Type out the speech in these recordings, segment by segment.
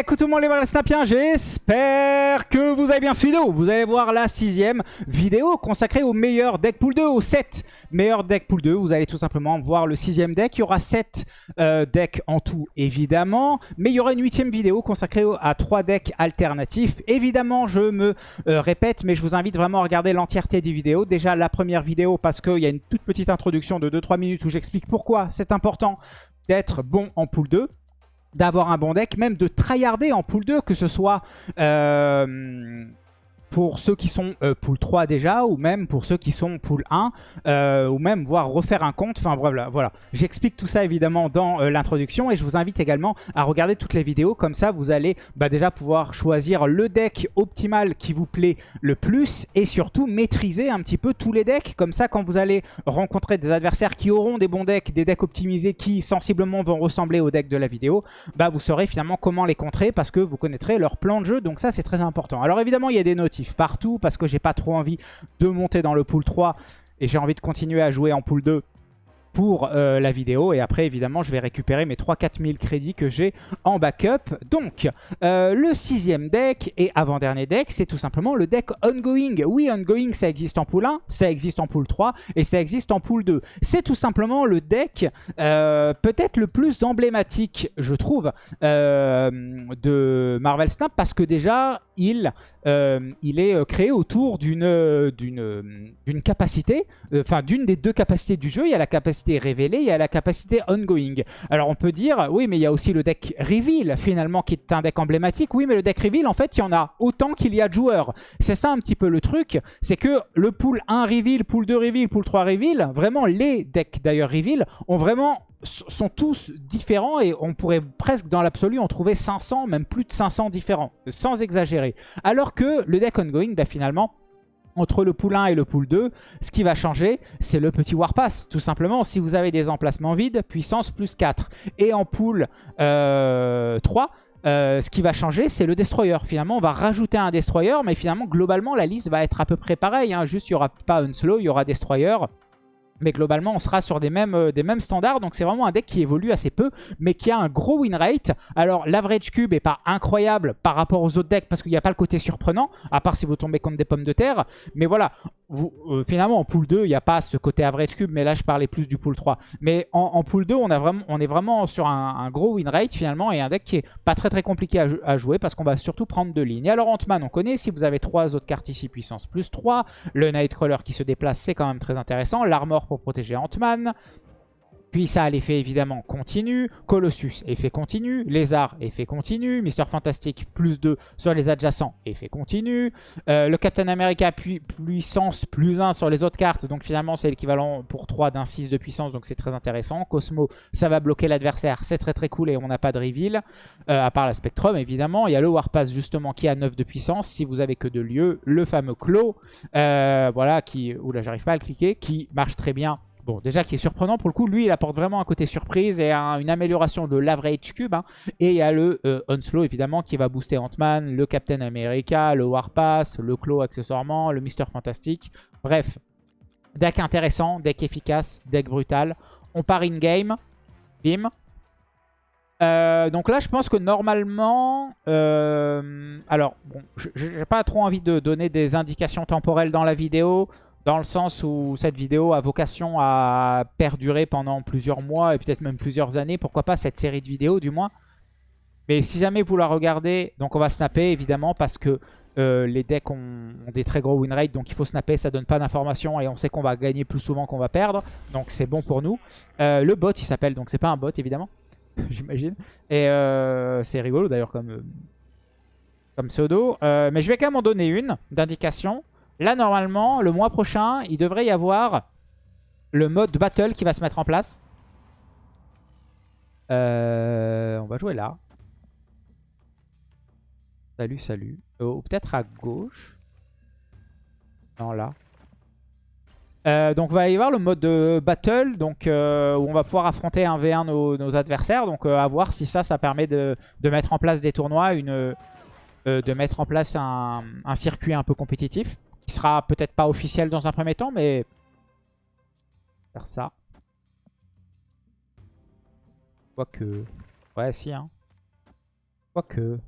Écoute tout le monde les snapiens, j'espère que vous avez bien cette vidéo. Vous allez voir la sixième vidéo consacrée au meilleur deck pool 2, au 7 meilleur deck pool 2. Vous allez tout simplement voir le sixième deck. Il y aura 7 euh, decks en tout, évidemment. Mais il y aura une huitième vidéo consacrée à 3 decks alternatifs. Évidemment, je me euh, répète, mais je vous invite vraiment à regarder l'entièreté des vidéos. Déjà, la première vidéo, parce qu'il y a une toute petite introduction de 2-3 minutes où j'explique pourquoi c'est important d'être bon en pool 2 d'avoir un bon deck, même de tryharder en pool 2, que ce soit euh, pour ceux qui sont euh, pool 3 déjà, ou même pour ceux qui sont pool 1, euh, ou même voir refaire un compte. Enfin voilà, voilà. j'explique tout ça évidemment dans euh, l'introduction et je vous invite également à regarder toutes les vidéos. Comme ça, vous allez bah, déjà pouvoir choisir le deck optimal qui vous plaît le plus et surtout maîtriser un petit peu tous les decks. Comme ça, quand vous allez rencontrer des adversaires qui auront des bons decks, des decks optimisés qui sensiblement vont ressembler au deck de la vidéo, bah, vous saurez finalement comment les contrer parce que vous connaîtrez leur plan de jeu. Donc ça, c'est très important. Alors évidemment, il y a des partout parce que j'ai pas trop envie de monter dans le pool 3 et j'ai envie de continuer à jouer en pool 2 pour euh, la vidéo. Et après, évidemment, je vais récupérer mes 3-4 000 crédits que j'ai en backup. Donc, euh, le sixième deck et avant-dernier deck, c'est tout simplement le deck Ongoing. Oui, Ongoing, ça existe en pool 1, ça existe en pool 3 et ça existe en pool 2. C'est tout simplement le deck euh, peut-être le plus emblématique, je trouve, de Marvel Snap parce que déjà, il, il est créé autour d'une d'une capacité, enfin d'une des deux capacités du jeu. Il y a la capacité révélée, il y a la capacité ongoing. Alors on peut dire, oui mais il y a aussi le deck reveal finalement qui est un deck emblématique. Oui mais le deck reveal en fait il y en a autant qu'il y a de joueurs. C'est ça un petit peu le truc, c'est que le pool 1 reveal, pool 2 reveal, pool 3 reveal, vraiment les decks d'ailleurs reveal ont vraiment sont tous différents et on pourrait presque dans l'absolu en trouver 500, même plus de 500 différents, sans exagérer. Alors que le deck ongoing, bah, finalement, entre le pool 1 et le pool 2, ce qui va changer, c'est le petit Warpass. Tout simplement, si vous avez des emplacements vides, puissance plus 4. Et en pool 3, euh, euh, ce qui va changer, c'est le Destroyer. Finalement, on va rajouter un Destroyer, mais finalement, globalement, la liste va être à peu près pareille. Hein. Juste, il n'y aura pas un slow, il y aura Destroyer. Mais globalement, on sera sur des mêmes, euh, mêmes standards. Donc c'est vraiment un deck qui évolue assez peu, mais qui a un gros win rate. Alors l'average cube est pas incroyable par rapport aux autres decks, parce qu'il n'y a pas le côté surprenant, à part si vous tombez contre des pommes de terre. Mais voilà, euh, finalement en pool 2, il n'y a pas ce côté average cube, mais là je parlais plus du pool 3. Mais en, pool 2, on, a vraiment, on est vraiment sur un, gros win rate finalement, et un deck qui est pas très très compliqué à, jouer, parce qu'on va surtout prendre deux lignes. Alors Ant-Man, on connaît, si vous avez trois autres cartes ici, puissance plus 3, le Nightcrawler qui se déplace, c'est quand même très intéressant, l'armor pour protéger Ant-Man. Puis ça l'effet évidemment continu. Colossus, effet continu. Lézard, effet continu. Mister Fantastic, plus 2 sur les adjacents, effet continu. Euh, le Captain America, puissance, plus 1 sur les autres cartes. Donc finalement, c'est l'équivalent pour 3 d'un 6 de puissance. Donc c'est très intéressant. Cosmo, ça va bloquer l'adversaire. C'est très très cool et on n'a pas de reveal. Euh, à part la Spectrum, évidemment. Il y a le Warpass, justement, qui a 9 de puissance. Si vous avez que de lieux. Le fameux Claw, euh, voilà, qui... Oula, j'arrive pas à le cliquer. Qui marche très bien Bon, déjà qui est surprenant pour le coup, lui il apporte vraiment un côté surprise et une amélioration de l'average cube. Hein. Et il y a le euh, évidemment qui va booster Ant-Man, le Captain America, le Warpass, le Claw accessoirement, le Mister Fantastic. Bref, deck intéressant, deck efficace, deck brutal. On part in-game, bim. Euh, donc là, je pense que normalement... Euh, alors, bon, j'ai pas trop envie de donner des indications temporelles dans la vidéo dans le sens où cette vidéo a vocation à perdurer pendant plusieurs mois et peut-être même plusieurs années. Pourquoi pas cette série de vidéos du moins. Mais si jamais vous la regardez, donc on va snapper évidemment parce que euh, les decks ont, des très gros win rate, donc il faut snapper, ça donne pas d'informations et on sait qu'on va gagner plus souvent qu'on va perdre, donc c'est bon pour nous. Euh, le bot il s'appelle, donc c'est pas un bot évidemment, j'imagine, et euh, c'est rigolo d'ailleurs comme, comme pseudo, mais je vais quand même en donner une d'indication. Là, normalement, le mois prochain, il devrait y avoir le mode battle qui va se mettre en place. Euh, on va jouer là. Salut, salut. Euh, ou peut-être à gauche. Non, là. Euh, donc, va y avoir le mode de battle, donc, où on va pouvoir affronter un v 1 nos, adversaires. Donc, à voir si ça, ça permet de, mettre en place des tournois, de mettre en place un circuit un peu compétitif qui sera peut-être pas officiel dans un premier temps, mais faire ça. que Ouais, si, hein. Quoique...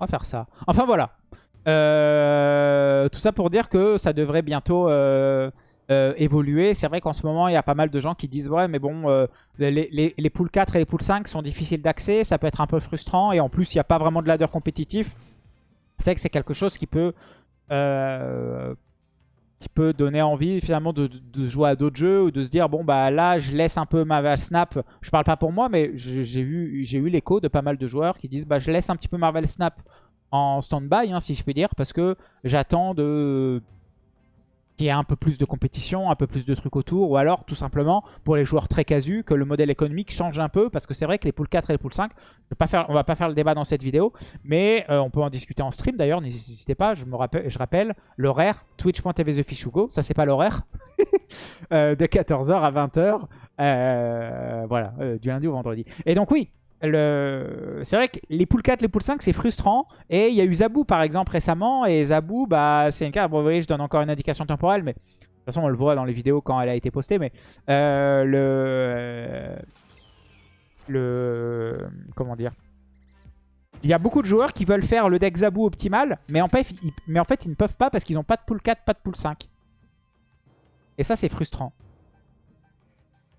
On va faire ça. Enfin voilà. Euh, tout ça pour dire que ça devrait bientôt euh, euh, évoluer. C'est vrai qu'en ce moment, il y a pas mal de gens qui disent « Ouais, mais bon, les, les, les, poules 4 et les poules 5 sont difficiles d'accès. Ça peut être un peu frustrant. Et en plus, il n'y a pas vraiment de ladder compétitif. » C'est que c'est quelque chose qui peut qui peut donner envie finalement de, jouer à d'autres jeux ou de se dire bon bah là je laisse un peu Marvel Snap. Je parle pas pour moi mais j'ai eu, eu l'écho de pas mal de joueurs qui disent bah je laisse un petit peu Marvel Snap en stand-by hein, si je peux dire parce que j'attends de qu'il y ait un peu plus de compétition, un peu plus de trucs autour, ou alors tout simplement pour les joueurs très casus, que le modèle économique change un peu, parce que c'est vrai que les poules 4 et les poules 5, je pas va pas faire le débat dans cette vidéo, mais euh, on peut en discuter en stream d'ailleurs, n'hésitez pas, je me rappelle, je rappelle l'horaire, twitch.tv TheFishugo, ça c'est pas l'horaire, euh, de 14h à 20h, euh, voilà, du lundi au vendredi. Et donc oui, c'est vrai que les poules 4, les poules 5, c'est frustrant. Et il y a eu Zabou, par exemple, récemment. Et Zabou, bah, c'est une carte... Bon, vous voyez, je donne encore une indication temporelle, mais... De toute façon, on le voit dans les vidéos quand elle a été postée, mais... Euh, le... Le... Comment dire? Il y a beaucoup de joueurs qui veulent faire le deck Zabou optimal, mais en fait, ils, mais en fait, ils ne peuvent pas parce qu'ils n'ont pas de pool 4, pas de pool 5. Et ça, c'est frustrant.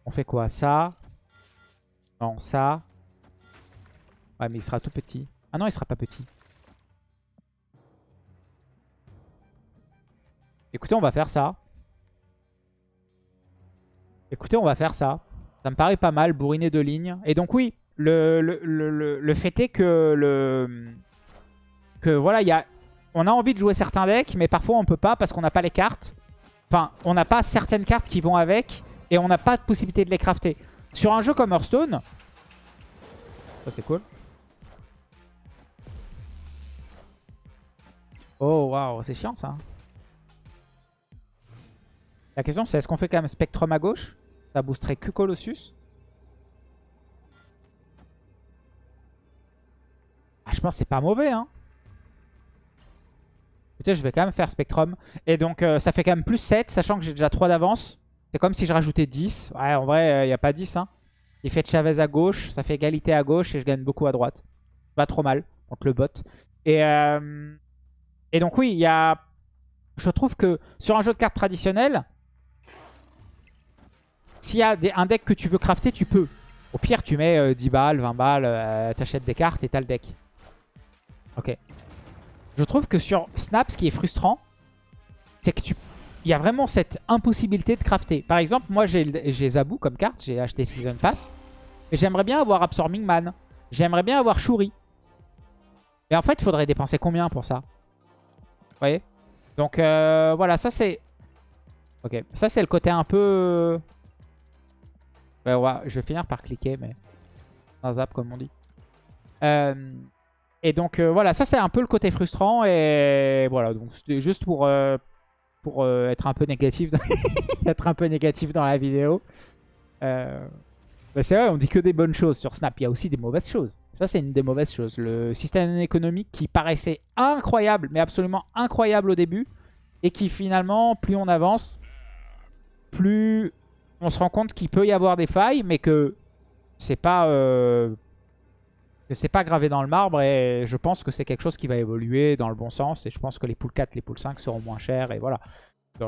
On fait quoi? Ça Non, ça. Ouais, mais il sera tout petit. Ah non, il sera pas petit. Écoutez, on va faire ça. Écoutez, on va faire ça. Ça me paraît pas mal, bourriner de lignes. Et donc oui, le, fait est que le que voilà, on a envie de jouer certains decks, mais parfois on peut pas parce qu'on n'a pas les cartes. Enfin, on n'a pas certaines cartes qui vont avec et on n'a pas de possibilité de les crafter. Sur un jeu comme Hearthstone, ça c'est cool. Oh, waouh, c'est chiant ça. La question c'est est-ce qu'on fait quand même Spectrum à gauche? Ça boosterait que Colossus. Ah, je pense c'est pas mauvais, hein. Écoutez, je vais quand même faire Spectrum. Et donc, euh, ça fait quand même plus 7, sachant que j'ai déjà 3 d'avance. C'est comme si je rajoutais 10. Ouais, en vrai, il n'y a pas 10, hein. Il fait Chavez à gauche, ça fait égalité à gauche et je gagne beaucoup à droite. Pas trop mal contre le bot. Et... Euh, et donc oui, il y a... Je trouve que sur un jeu de cartes traditionnel, s'il y a un deck que tu veux crafter, tu peux. Au pire, tu mets 10 euh, balles, 20 balles, euh, t'achètes des cartes et t'as le deck. Ok. Je trouve que sur Snap, ce qui est frustrant, c'est que tu... Il y a vraiment cette impossibilité de crafter. Par exemple, moi j'ai Zabou comme carte, j'ai acheté Season Pass. Et j'aimerais bien avoir Absorbing Man. J'aimerais bien avoir Shuri. Mais en fait, il faudrait dépenser combien pour ça? Voyez Donc euh, voilà, ça c'est... Ok, ça c'est le côté un peu... je vais finir par cliquer, mais... Un zap comme on dit. Euh, et donc euh, voilà, ça c'est un peu le côté frustrant. Et voilà, donc c'était juste pour, pour être un peu négatif. être un peu négatif dans la vidéo. Bah, c'est vrai, on dit que des bonnes choses sur Snap. Il y a aussi des mauvaises choses. Ça, c'est une des mauvaises choses. Le système économique qui paraissait incroyable, mais absolument incroyable au début. Et qui finalement, plus on avance, plus on se rend compte qu'il peut y avoir des failles, mais que c'est pas... Euh, c'est pas gravé dans le marbre et je pense que c'est quelque chose qui va évoluer dans le bon sens et je pense que les poules 4, les poules 5 seront moins chères et voilà.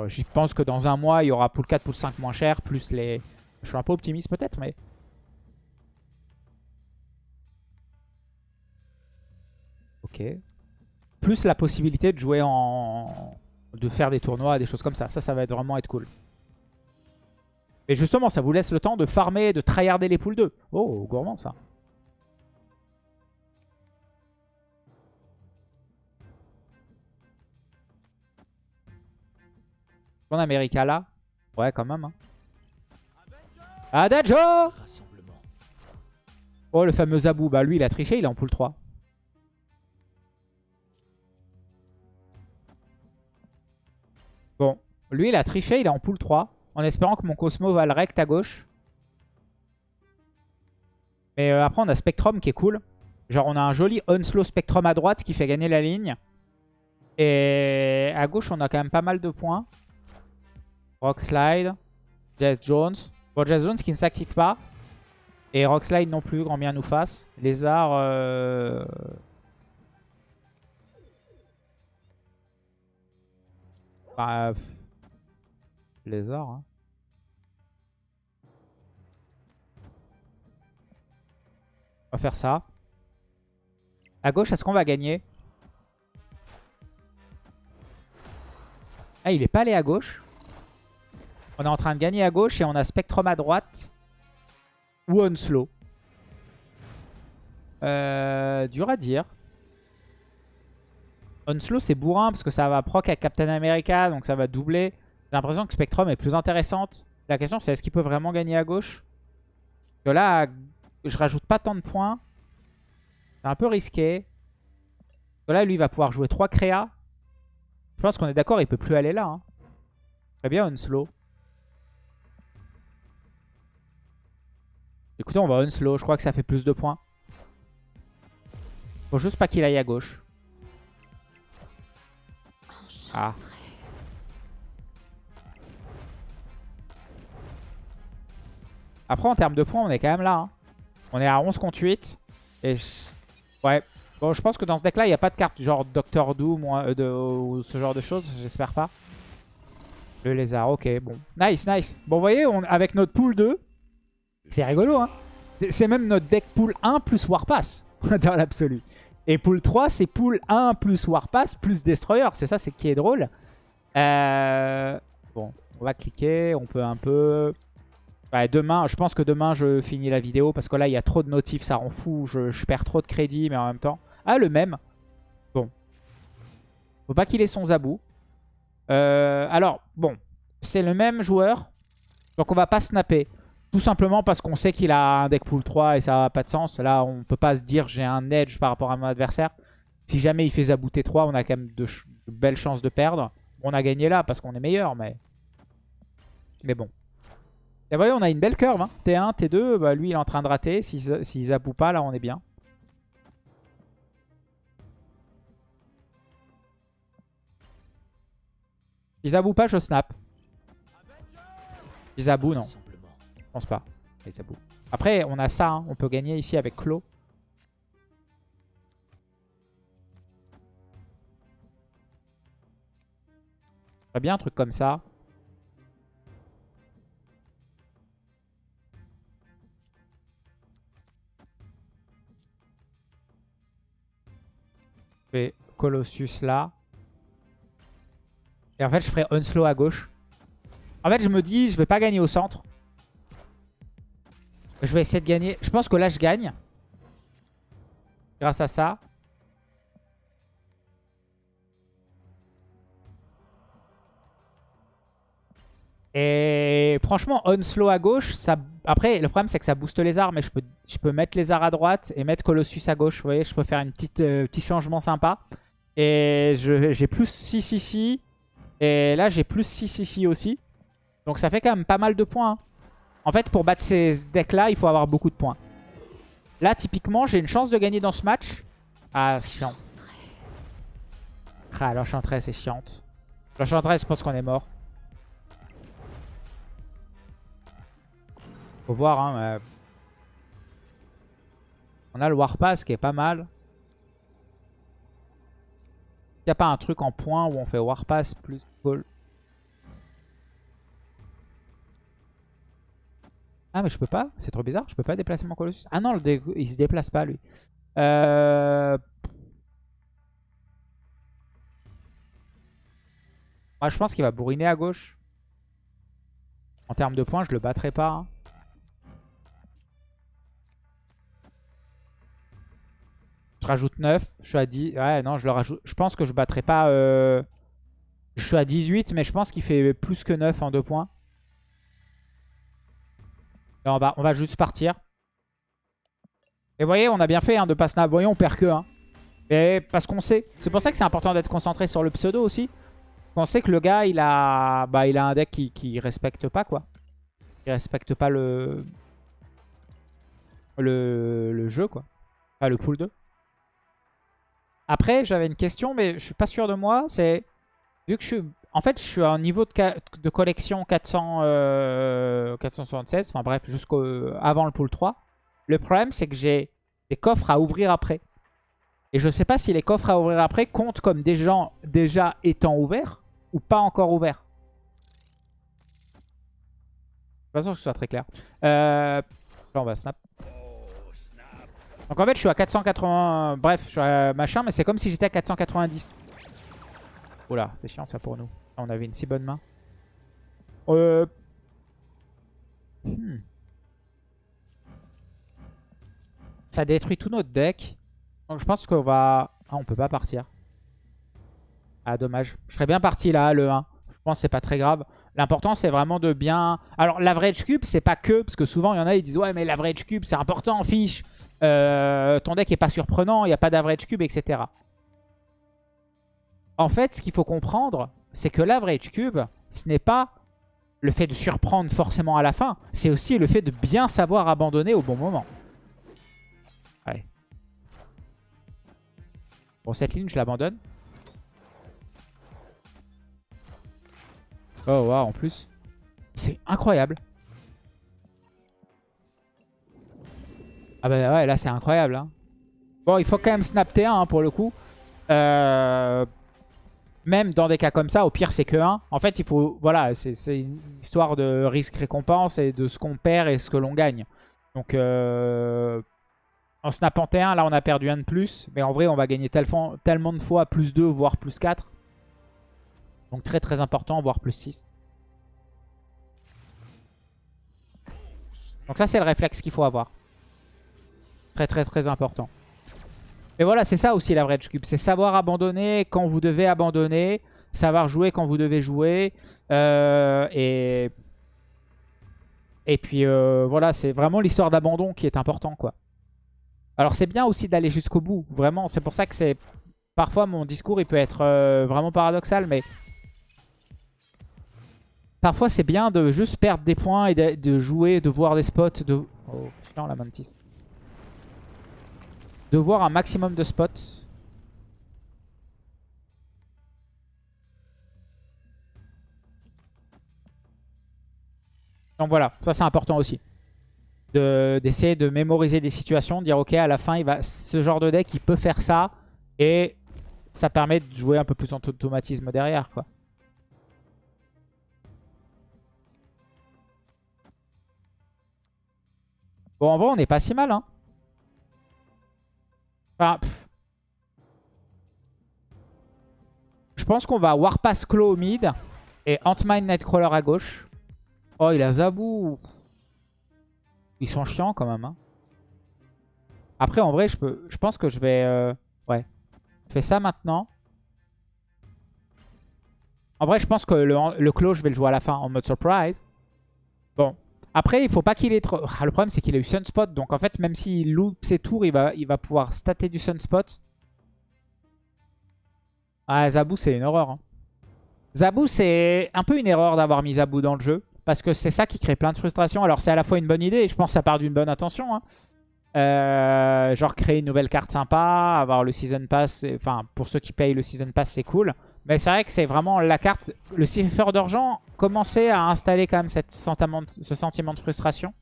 Je pense que dans un mois, il y aura pool 4, pool 5 moins chères plus les... Je suis un peu optimiste peut-être, mais Ok. Plus la possibilité de jouer en... de faire des tournois, des choses comme ça. Ça, ça va vraiment être cool. Et justement, ça vous laisse le temps de farmer, de tryharder les poules 2. Oh, gourmand ça. On America là Ouais, quand même. Hein. Adagio Oh, le fameux Zabou. Bah, lui, il a triché, il est en poule 3. Lui, il a triché, il est en pool 3. En espérant que mon Cosmo va le rect à gauche. Mais euh, après, on a Spectrum qui est cool. Genre, on a un joli Unslow Spectrum à droite qui fait gagner la ligne. Et à gauche, on a quand même pas mal de points. Rock Slide. Jazz Jones. Bon, Jazz Jones qui ne s'active pas. Et Rockslide non plus, grand bien nous fasse. Lézard... Euh... Bah, Lézard, hein. On va faire ça. À gauche, est-ce qu'on va gagner? Ah, il est pas allé à gauche. On est en train de gagner à gauche et on a Spectrum à droite. Ou Onslow. Euh, dur à dire. Onslow, c'est bourrin parce que ça va proc avec Captain America, donc ça va doubler. J'ai l'impression que Spectrum est plus intéressante. La question, c'est est-ce qu'il peut vraiment gagner à gauche? Parce là, je rajoute pas tant de points. C'est un peu risqué. Parce là, lui, il va pouvoir jouer 3 créas. Je pense qu'on est d'accord, il peut plus aller là. Hein. Très bien, Onslow. Écoutez, on va Onslow. Je crois que ça fait plus de points. Faut juste pas qu'il aille à gauche. Ah. Après, en termes de points, on est quand même là. Hein. On est à 11 contre 8. Et ouais, Bon, je pense que dans ce deck-là, il n'y a pas de carte genre Doctor Doom euh, ou, ce genre de choses. J'espère pas. Le lézard, ok, bon. Nice, nice. Bon, vous voyez, on, avec notre pool 2, c'est rigolo, hein. C'est même notre deck pool 1 plus Warpass, dans l'absolu. Et pool 3, c'est pool 1 plus Warpass plus Destroyer. C'est ça, c'est qui est drôle. Euh, bon, on va cliquer. On peut un peu... demain, je pense que demain, je finis la vidéo. Parce que là, il y a trop de notifs, ça rend fou. je perds trop de crédit, mais en même temps... Ah, le même. Bon. Faut pas qu'il ait son Zabou. Euh, alors, bon. C'est le même joueur. Donc on va pas snapper. Tout simplement parce qu'on sait qu'il a un deck pool 3 et ça n'a pas de sens. Là, on peut pas se dire j'ai un edge par rapport à mon adversaire. Si jamais il fait Zabou T3, on a quand même de, belles chances de perdre. On a gagné là parce qu'on est meilleur, mais... Mais bon. Et vous voyez, on a une belle curve. Hein. T1, T2, bah, lui il est en train de rater. S'il si, Zabou pas, là on est bien. Isabou pas, je snap. Isabou, non. Je pense pas. Après, on a ça. Hein. On peut gagner ici avec Clo. Très bien, un truc comme ça. Je Colossus là. Et en fait, je ferai Unslow à gauche. En fait, je me dis, je vais pas gagner au centre. Je vais essayer de gagner. Je pense que là, je gagne. Grâce à ça. Et franchement, Unslow à gauche, ça... après, le problème, c'est que ça booste les arts. Mais je peux, je peux mettre les arts à droite et mettre Colossus à gauche. Vous voyez, je peux faire une petite, euh, petit changement sympa. Et j'ai plus 6 ici. Et là, j'ai plus 6 ici aussi. Donc ça fait quand même pas mal de points. Hein. En fait, pour battre ces decks-là, il faut avoir beaucoup de points. Là, typiquement, j'ai une chance de gagner dans ce match. Ah, c'est chiant. Ah, l'enchantresse est chiante. L'enchantresse, je pense qu'on est mort. Faut voir, hein. On a le Warpass qui est pas mal. Il n'y a pas un truc en point où on fait Warpass plus Ball Ah mais je peux pas C'est trop bizarre, je peux pas déplacer mon Colossus. Ah non, le il se déplace pas lui. Euh... Je pense qu'il va bourriner à gauche. En termes de points, je le battrai pas. Hein. Rajoute 9. Je suis à 10. Ouais, non, je le rajoute. Je pense que je battrai pas. Euh... Je suis à 18, mais je pense qu'il fait plus que 9 en 2 points. on, va, on va juste partir. Et vous voyez, on a bien fait hein, de pas snap. Vous voyez, on perd que. Hein. Et parce qu'on sait. C'est pour ça que c'est important d'être concentré sur le pseudo aussi. On sait que le gars, il a, bah, il a un deck qui, qui respecte pas, quoi. Il respecte pas le... le, le jeu, quoi. Enfin, le pool 2. Après, j'avais une question, mais je suis pas sûr de moi. C'est vu que je suis... En fait, je suis à un niveau de, collection 400, 476. Euh, enfin bref, jusqu'au avant le pool 3. Le problème, c'est que j'ai des coffres à ouvrir après. Et je sais pas si les coffres à ouvrir après comptent comme des gens déjà étant ouverts ou pas encore ouverts. De toute façon, que ce soit très clair. Euh, là, on va snap. Donc en fait, je suis à 480... Bref, je suis à machin, mais c'est comme si j'étais à 490. Oula, c'est chiant ça pour nous. On avait une si bonne main. Euh... Hmm. Ça détruit tout notre deck. Je pense qu'on va... Ah, on peut pas partir. Ah, dommage. Je serais bien parti là, le 1. Je pense que c'est pas très grave. L'important, c'est vraiment de bien... Alors, l'average cube, c'est pas que... Parce que souvent, il y en a, ils disent « Ouais, mais l'average cube, c'est important, fiche. Euh, ton deck est pas surprenant, il n'y a pas d'average cube, etc. » En fait, ce qu'il faut comprendre, c'est que l'average cube, ce n'est pas le fait de surprendre forcément à la fin. C'est aussi le fait de bien savoir abandonner au bon moment. Allez. Bon, cette ligne, je l'abandonne. Oh, wow, en plus. C'est incroyable. Ah bah ouais, là, c'est incroyable. Hein. Bon, il faut quand même snap T1 hein, pour le coup. Euh, même dans des cas comme ça, au pire, c'est que 1. En fait, il faut... Voilà, c'est une histoire de risque-récompense et de ce qu'on perd et ce que l'on gagne. Donc, euh, en snapant T1, là, on a perdu un de plus. Mais en vrai, on va gagner tellement de fois plus 2, voire plus 4. Donc très très important, voire plus 6. Donc ça c'est le réflexe qu'il faut avoir. Très très important. Et voilà, c'est ça aussi la vraie cube. C'est savoir abandonner quand vous devez abandonner. Savoir jouer quand vous devez jouer. Euh, et... Et puis euh, voilà, c'est vraiment l'histoire d'abandon qui est important quoi. Alors c'est bien aussi d'aller jusqu'au bout. Vraiment, c'est pour ça que c'est... Parfois mon discours il peut être euh, vraiment paradoxal, mais Parfois, c'est bien de juste perdre des points et de, jouer, de voir des spots. De... Oh putain, la mantis. De voir un maximum de spots. Donc voilà, ça c'est important aussi. D'essayer de, mémoriser des situations, de dire ok à la fin il va, ce genre de deck il peut faire ça et ça permet de jouer un peu plus en automatisme derrière quoi. Bon, en vrai, on n'est pas si mal. Hein. Enfin, Je pense qu'on va Warpass Claw au mid et Ant-Mine Nightcrawler à gauche. Oh, il a Zabou. Ils sont chiants quand même. Hein. Après, en vrai, je, peux... je pense que je vais... Euh, ouais. Je fais ça maintenant. En vrai, je pense que le, le Claw, je vais le jouer à la fin en mode surprise. Après, il faut pas qu'il ait trop... Ah, le problème, c'est qu'il a eu Sunspot. Donc, en fait, même s'il loupe ses tours, il va, il va pouvoir stater du Sunspot. Ah, Zabou, c'est une horreur. Hein. Zabou, c'est un peu une erreur d'avoir mis Zabou dans le jeu. Parce que c'est ça qui crée plein de frustration. Alors, c'est à la fois une bonne idée. Je pense que ça part d'une bonne intention. Hein. Euh, genre, créer une nouvelle carte sympa. Avoir le Season Pass. Enfin, pour ceux qui payent le Season Pass, c'est cool. Mais c'est vrai que c'est vraiment la carte... Le Cipher d'argent commençait à installer quand même cette sentiment, ce sentiment de frustration.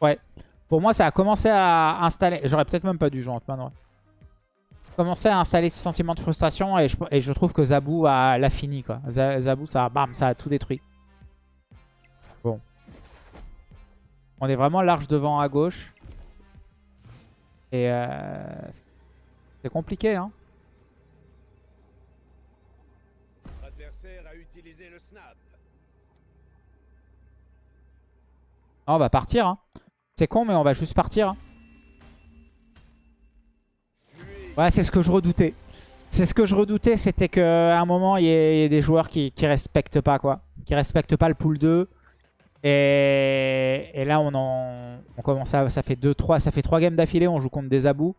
Ouais. Pour moi, ça a commencé à installer... J'aurais peut-être même pas dû jouer Ant-Man, commencé à installer ce sentiment de frustration et je, trouve que Zabou l'a fini. Quoi. Zabou, ça, bam, ça a tout détruit. Bon. On est vraiment large devant à gauche. Et euh, c'est compliqué. Hein. on va partir. Hein. C'est con, mais on va juste partir. Hein. Ouais, c'est ce que je redoutais. C'est ce que je redoutais, c'était qu'à un moment, il y, ait des joueurs qui, qui respectent pas, quoi. Qui respectent pas le pool 2. Et, là, on, en, on commence à... Ça fait 2, 3, ça fait 3 games d'affilée, on joue contre des abous.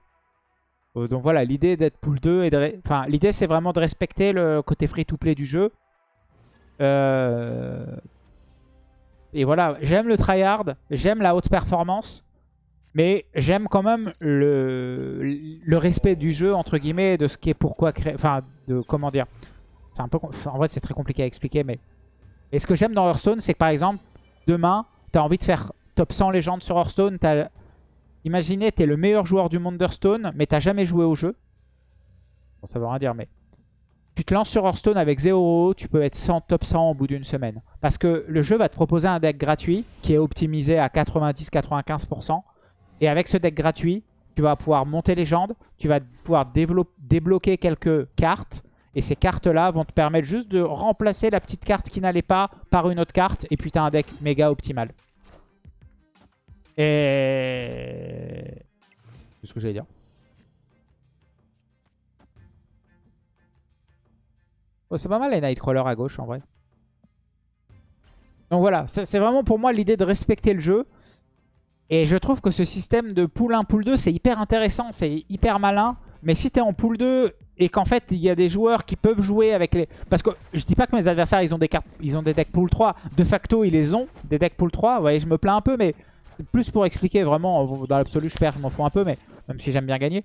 Euh, donc voilà, l'idée d'être pool 2 et de... Enfin, l'idée, c'est vraiment de respecter le côté free-to-play du jeu. Euh... Et voilà, j'aime le tryhard, j'aime la haute performance. Mais j'aime quand même le, respect du jeu, entre guillemets, de ce qui est pourquoi créer... Enfin, de comment dire... Un peu... En vrai, c'est très compliqué à expliquer, mais... Et ce que j'aime dans Hearthstone, c'est que par exemple, demain, tu as envie de faire top 100 légendes sur Hearthstone. As... Imaginez, tu es le meilleur joueur du monde d'Hearthstone, mais tu jamais joué au jeu. Bon, ça veut rien dire, mais... Tu te lances sur Hearthstone avec 0 tu peux être 100, top 100 au bout d'une semaine. Parce que le jeu va te proposer un deck gratuit qui est optimisé à 90-95%. Et avec ce deck gratuit, tu vas pouvoir monter légende, tu vas pouvoir débloquer quelques cartes. Et ces cartes-là vont te permettre juste de remplacer la petite carte qui n'allait pas par une autre carte. Et puis tu as un deck méga optimal. Et... C'est ce que j'allais dire. Oh, c'est pas mal les Nightcrawler à gauche en vrai. Donc voilà, c'est vraiment pour moi l'idée de respecter le jeu. Et je trouve que ce système de pool 1, pool 2, c'est hyper intéressant, c'est hyper malin. Mais si tu es en pool 2 et qu'en fait il y a des joueurs qui peuvent jouer avec les... Parce que je dis pas que mes adversaires ils ont des cartes, ils ont des decks pool 3. De facto ils les ont, des decks pool 3. Vous voyez, je me plains un peu, mais plus pour expliquer vraiment, dans l'absolu je perds, je m'en fous un peu, mais même si j'aime bien gagner.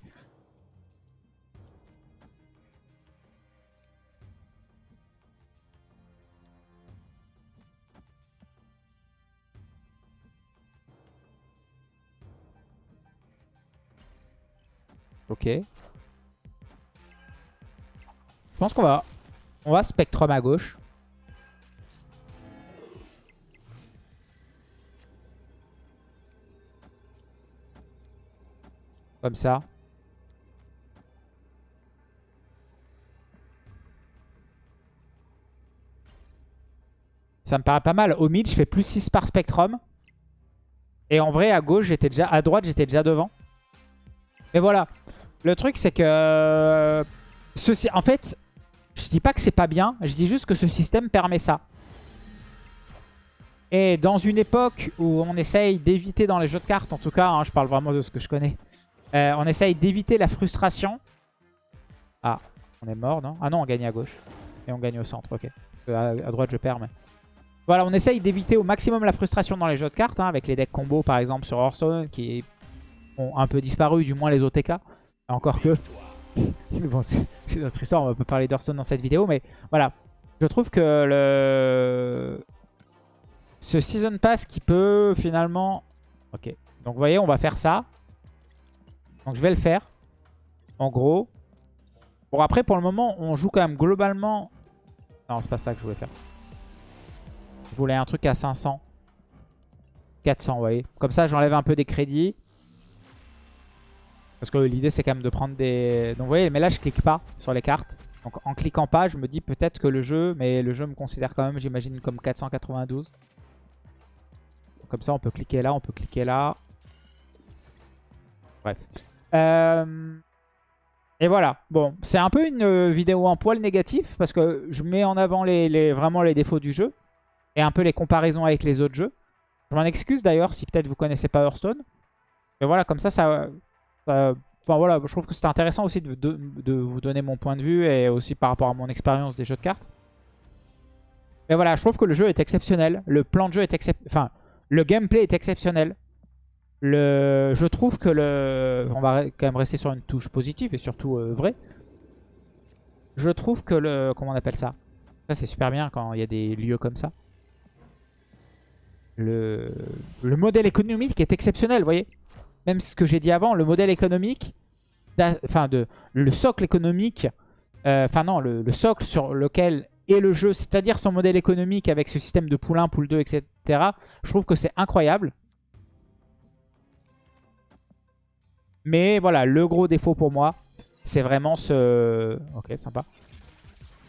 Ok. Je pense qu'on va... On va Spectrum à gauche. Comme ça. Ça me paraît pas mal. Au mid, je fais plus 6 par Spectrum. Et en vrai, à gauche, j'étais déjà... À droite, j'étais déjà devant. Mais voilà. Le truc, c'est que... Euh, en fait, je dis pas que c'est pas bien. Je dis juste que ce système permet ça. Et dans une époque où on essaye d'éviter dans les jeux de cartes, en tout cas, hein, je parle vraiment de ce que je connais, euh, on essaye d'éviter la frustration. Ah, on est mort, non? Ah non, on gagne à gauche. Et on gagne au centre, ok. À, droite, je perds, mais... Voilà, on essaye d'éviter au maximum la frustration dans les jeux de cartes, hein, avec les decks combo, par exemple, sur Hearthstone, qui ont un peu disparu, du moins les OTK. Encore que... bon, c'est notre histoire, on peut parler d'Hearthstone dans cette vidéo, mais voilà. Je trouve que le... Ce Season Pass qui peut finalement... Ok, donc vous voyez, on va faire ça. Donc je vais le faire. En gros. Bon, après, pour le moment, on joue quand même globalement... Non, c'est pas ça que je voulais faire. Je voulais un truc à 500. 400, vous voyez. Comme ça, j'enlève un peu des crédits. Parce que l'idée c'est quand même de prendre des... Donc vous voyez, mais là je clique pas sur les cartes. Donc en cliquant pas, je me dis peut-être que le jeu, mais le jeu me considère quand même, j'imagine, comme 492. comme ça, on peut cliquer là, on peut cliquer là. Bref. Euh, et voilà. Bon, c'est un peu une euh, vidéo en poil négatif parce que je mets en avant les, vraiment les défauts du jeu et un peu les comparaisons avec les autres jeux. Je m'en excuse d'ailleurs si peut-être vous connaissez pas Hearthstone. Mais voilà, comme ça, ça, Enfin voilà, je trouve que c'était intéressant aussi de, vous donner mon point de vue et aussi par rapport à mon expérience des jeux de cartes. Mais voilà, je trouve que le jeu est exceptionnel. Le plan de jeu est exceptionnel. Enfin, le gameplay est exceptionnel. Le... Je trouve que le... On va quand même rester sur une touche positive et surtout euh, vrai. Je trouve que le... Comment on appelle ça? Ça, c'est super bien quand il y a des lieux comme ça. Le... le modèle économique est exceptionnel, vous voyez? Même ce que j'ai dit avant, le modèle économique, enfin de, le socle économique, euh, enfin non, le, socle sur lequel est le jeu, c'est-à-dire son modèle économique avec ce système de pool 1, pool 2, etc. Je trouve que c'est incroyable. Mais voilà, le gros défaut pour moi, c'est vraiment ce... Ok, sympa.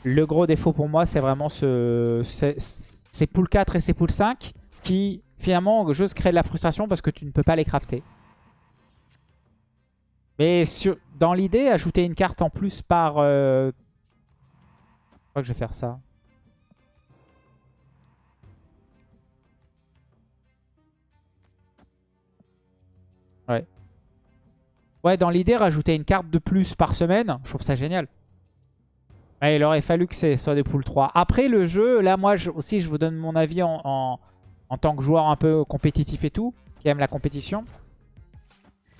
Le gros défaut pour moi, c'est vraiment ce... ces pool 4 et ces pool 5 qui, finalement, juste créent de la frustration parce que tu ne peux pas les crafter. Mais dans l'idée, ajouter une carte en plus par... Euh, je crois que je vais faire ça. Ouais. Ouais, dans l'idée, rajouter une carte de plus par semaine, je trouve ça génial. il aurait fallu que ce soit des poules 3. Après, le jeu, là, moi aussi, je vous donne mon avis en, en tant que joueur un peu compétitif et tout, qui aime la compétition.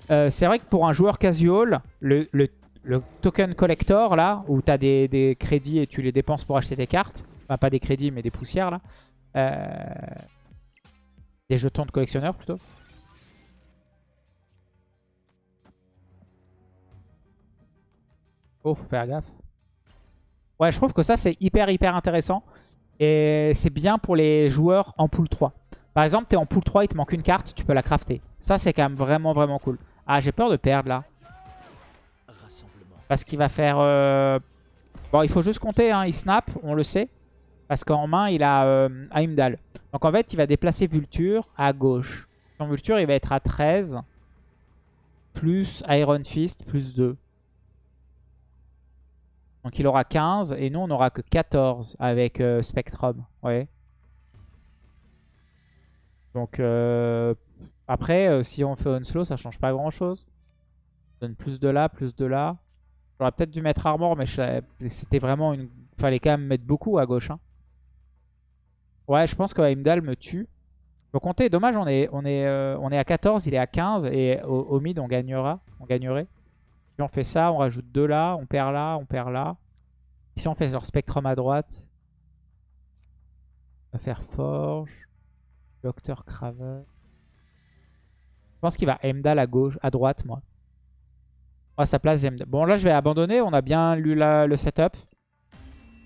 Euh, c'est vrai que pour un joueur casual, le, le, le token collector, là, où tu as des, des, crédits et tu les dépenses pour acheter des cartes, enfin pas des crédits mais des poussières, là, euh, des jetons de collectionneur plutôt. Oh, faut faire gaffe. Ouais, je trouve que ça, c'est hyper, hyper intéressant. Et c'est bien pour les joueurs en pool 3. Par exemple, tu es en pool 3, il te manque une carte, tu peux la crafter. Ça, c'est quand même vraiment, vraiment cool. Ah, j'ai peur de perdre, là. Parce qu'il va faire... Euh, bon, il faut juste compter, hein. il snap, on le sait. Parce qu'en main, il a euh, Heimdall. Donc en fait, il va déplacer Vulture à gauche. Son Vulture, il va être à 13. Plus Iron Fist, plus 2. Donc il aura 15 et nous on n'aura que 14 avec euh, Spectrum. Ouais. Donc euh, après, euh, si on fait Onslow, ça change pas grand chose. donne plus de là, plus de là. J'aurais peut-être dû mettre Armor, mais c'était vraiment une... Fallait quand même mettre beaucoup à gauche. Hein. Ouais, je pense que Heimdall me tue. Faut compter, dommage, on est, on, est, on est à 14, il est à 15 et au, mid on gagnera. On gagnerait on fait ça, on rajoute deux là, on perd là, on perd là. Ici on fait leur spectrum à droite? On va faire Forge. Docteur Craven. Je pense qu'il va Emdal à gauche, à droite moi. À sa place Bon là je vais abandonner, on a bien lu le setup.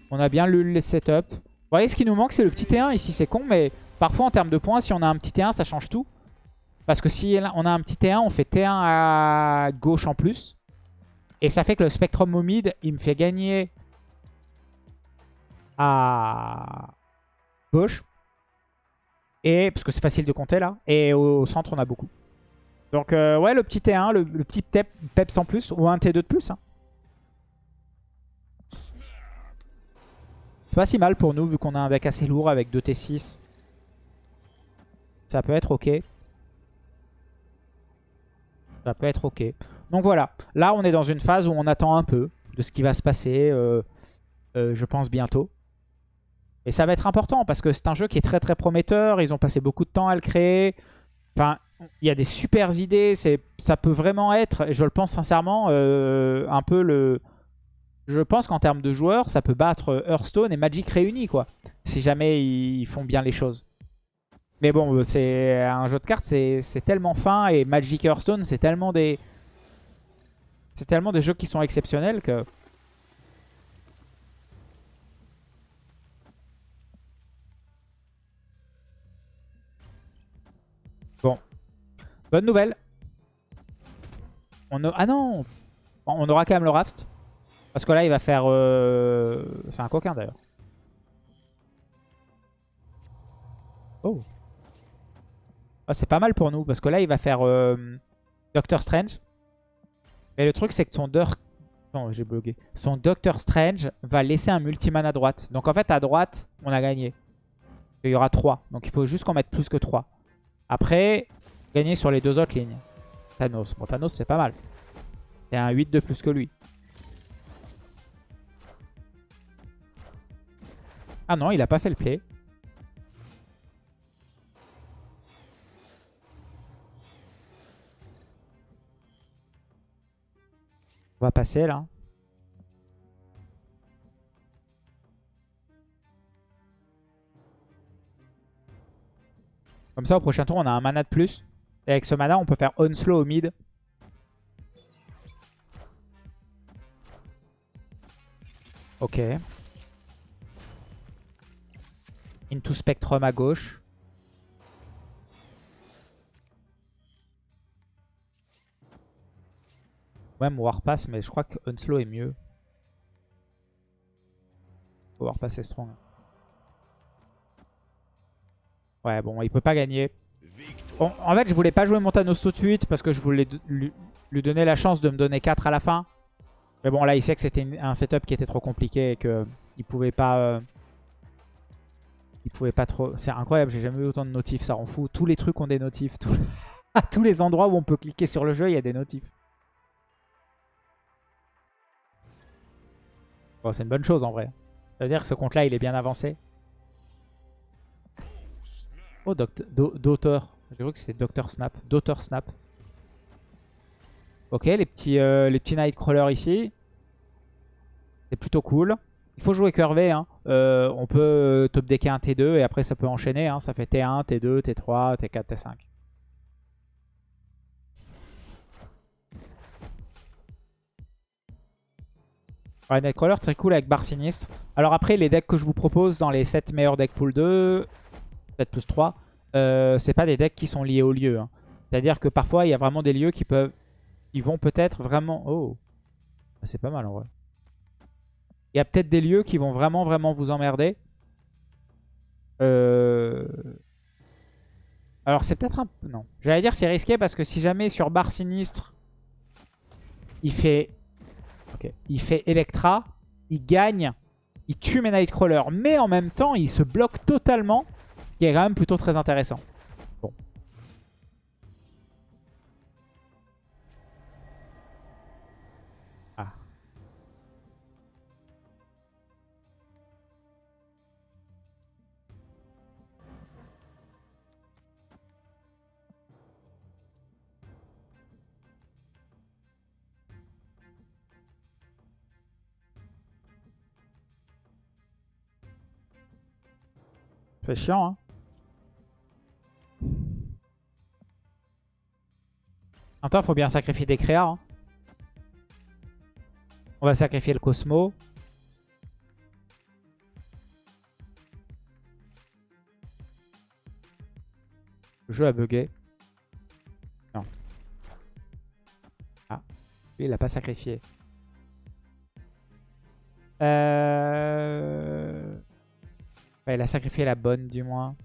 On a bien lu le setup. Vous voyez ce qui nous manque c'est le petit T1 ici, c'est con mais parfois en termes de points si on a un petit T1 ça change tout. Parce que si on a un petit T1 on fait T1 à gauche en plus. Et ça fait que le Spectrum Momide, il me fait gagner à gauche. Et, parce que c'est facile de compter là. Et au, centre, on a beaucoup. Donc euh, ouais, le petit T1, le, petit Peps en plus, ou un T2 de plus. Hein. C'est pas si mal pour nous, vu qu'on a un deck assez lourd avec 2 T6. Ça peut être ok. Ça peut être ok. Donc voilà, là on est dans une phase où on attend un peu de ce qui va se passer, euh, euh, je pense bientôt. Et ça va être important parce que c'est un jeu qui est très très prometteur, ils ont passé beaucoup de temps à le créer. Enfin, il y a des super idées, ça peut vraiment être, et je le pense sincèrement, euh, un peu le... Je pense qu'en termes de joueurs, ça peut battre Hearthstone et Magic réunis, quoi. Si jamais ils font bien les choses. Mais bon, c'est un jeu de cartes, c'est tellement fin, et Magic Hearthstone, c'est tellement des... C'est tellement des jeux qui sont exceptionnels que... Bonne nouvelle. On Ah non On aura quand même le raft. Parce que là, il va faire... Euh, c'est un coquin d'ailleurs. Oh. Ah, c'est pas mal pour nous. Parce que là, il va faire euh, Doctor Strange. Mais le truc, c'est que son, non, j'ai bugué. son Doctor Strange va laisser un multiman à droite. Donc en fait, à droite, on a gagné. Il y aura 3. Donc il faut juste qu'on mette plus que 3. Après, gagner sur les deux autres lignes. Thanos. Bon, Thanos, c'est pas mal. C'est un 8 de plus que lui. Ah non, il a pas fait le play. On va passer là. Comme ça, au prochain tour, on a un mana de plus. Et avec ce mana, on peut faire Onslow au mid. Ok. Into Spectrum à gauche. Même Warpass, mais je crois que Unslow est mieux. Warpass est strong. Ouais, bon, il peut pas gagner. En fait, je voulais pas jouer Montanos tout de suite parce que je voulais lui, donner la chance de me donner 4 à la fin. Mais bon, là, il sait que c'était un setup qui était trop compliqué et qu'il pouvait pas... Euh, il pouvait pas trop... C'est incroyable, j'ai jamais eu autant de notifs, ça rend fou. Tous les trucs ont des notifs. à tous les endroits où on peut cliquer sur le jeu, il y a des notifs. c'est une bonne chose en vrai. Ça veut dire que ce compte-là, il est bien avancé. Oh, Daughter. J'ai cru que c'était Docteur Snap. Daughter Snap. Ok, les petits, euh, les petits Nightcrawlers ici. C'est plutôt cool. Il faut jouer curvé. Hein. Euh, on peut top decker un T2 et après ça peut enchaîner. Hein. Ça fait T1, T2, T3, T4, T5. Ouais, Nightcrawler très cool avec barre sinistre. Alors après, les decks que je vous propose dans les 7 meilleurs decks pool 2, 7 plus 3, euh, c'est pas des decks qui sont liés au lieu. Hein. C'est-à-dire que parfois, il y a vraiment des lieux qui peuvent, qui vont peut-être vraiment... Oh, ah, c'est pas mal en vrai. Il y a peut-être des lieux qui vont vraiment, vraiment vous emmerder. Euh... Alors c'est peut-être un... Non. J'allais dire c'est risqué parce que si jamais sur barre sinistre, il fait... Ok. Il fait Electra, il gagne, il tue mes Nightcrawlers, mais en même temps il se bloque totalement, qui est quand même plutôt très intéressant. Bon. Ah. C'est chiant, hein. En temps, il faut bien sacrifier des créas. hein. On va sacrifier le Cosmo. Le jeu a bugué. Non. Ah. Lui, il l'a pas sacrifié. Euh... Il a sacrifié la bonne, du moins.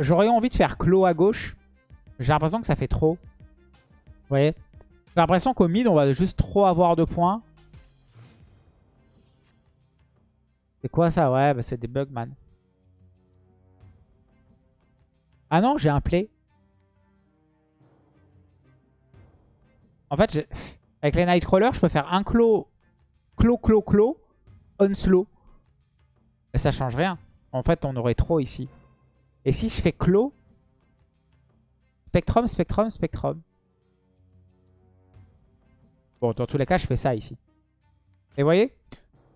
J'aurais envie de faire clos à gauche. J'ai l'impression que ça fait trop. Vous voyez? J'ai l'impression qu'au mid, on va juste trop avoir de points. C'est quoi ça? Ouais, bah c'est des bugs, man. Ah non, j'ai un play. En fait, avec les Nightcrawlers, je peux faire un clos, clos, clos, clos, on slow. Mais ça change rien. En fait, on aurait trop ici. Et si je fais clos, Spectrum, Spectrum, Spectrum. Bon, dans tous les cas, je fais ça ici. Et vous voyez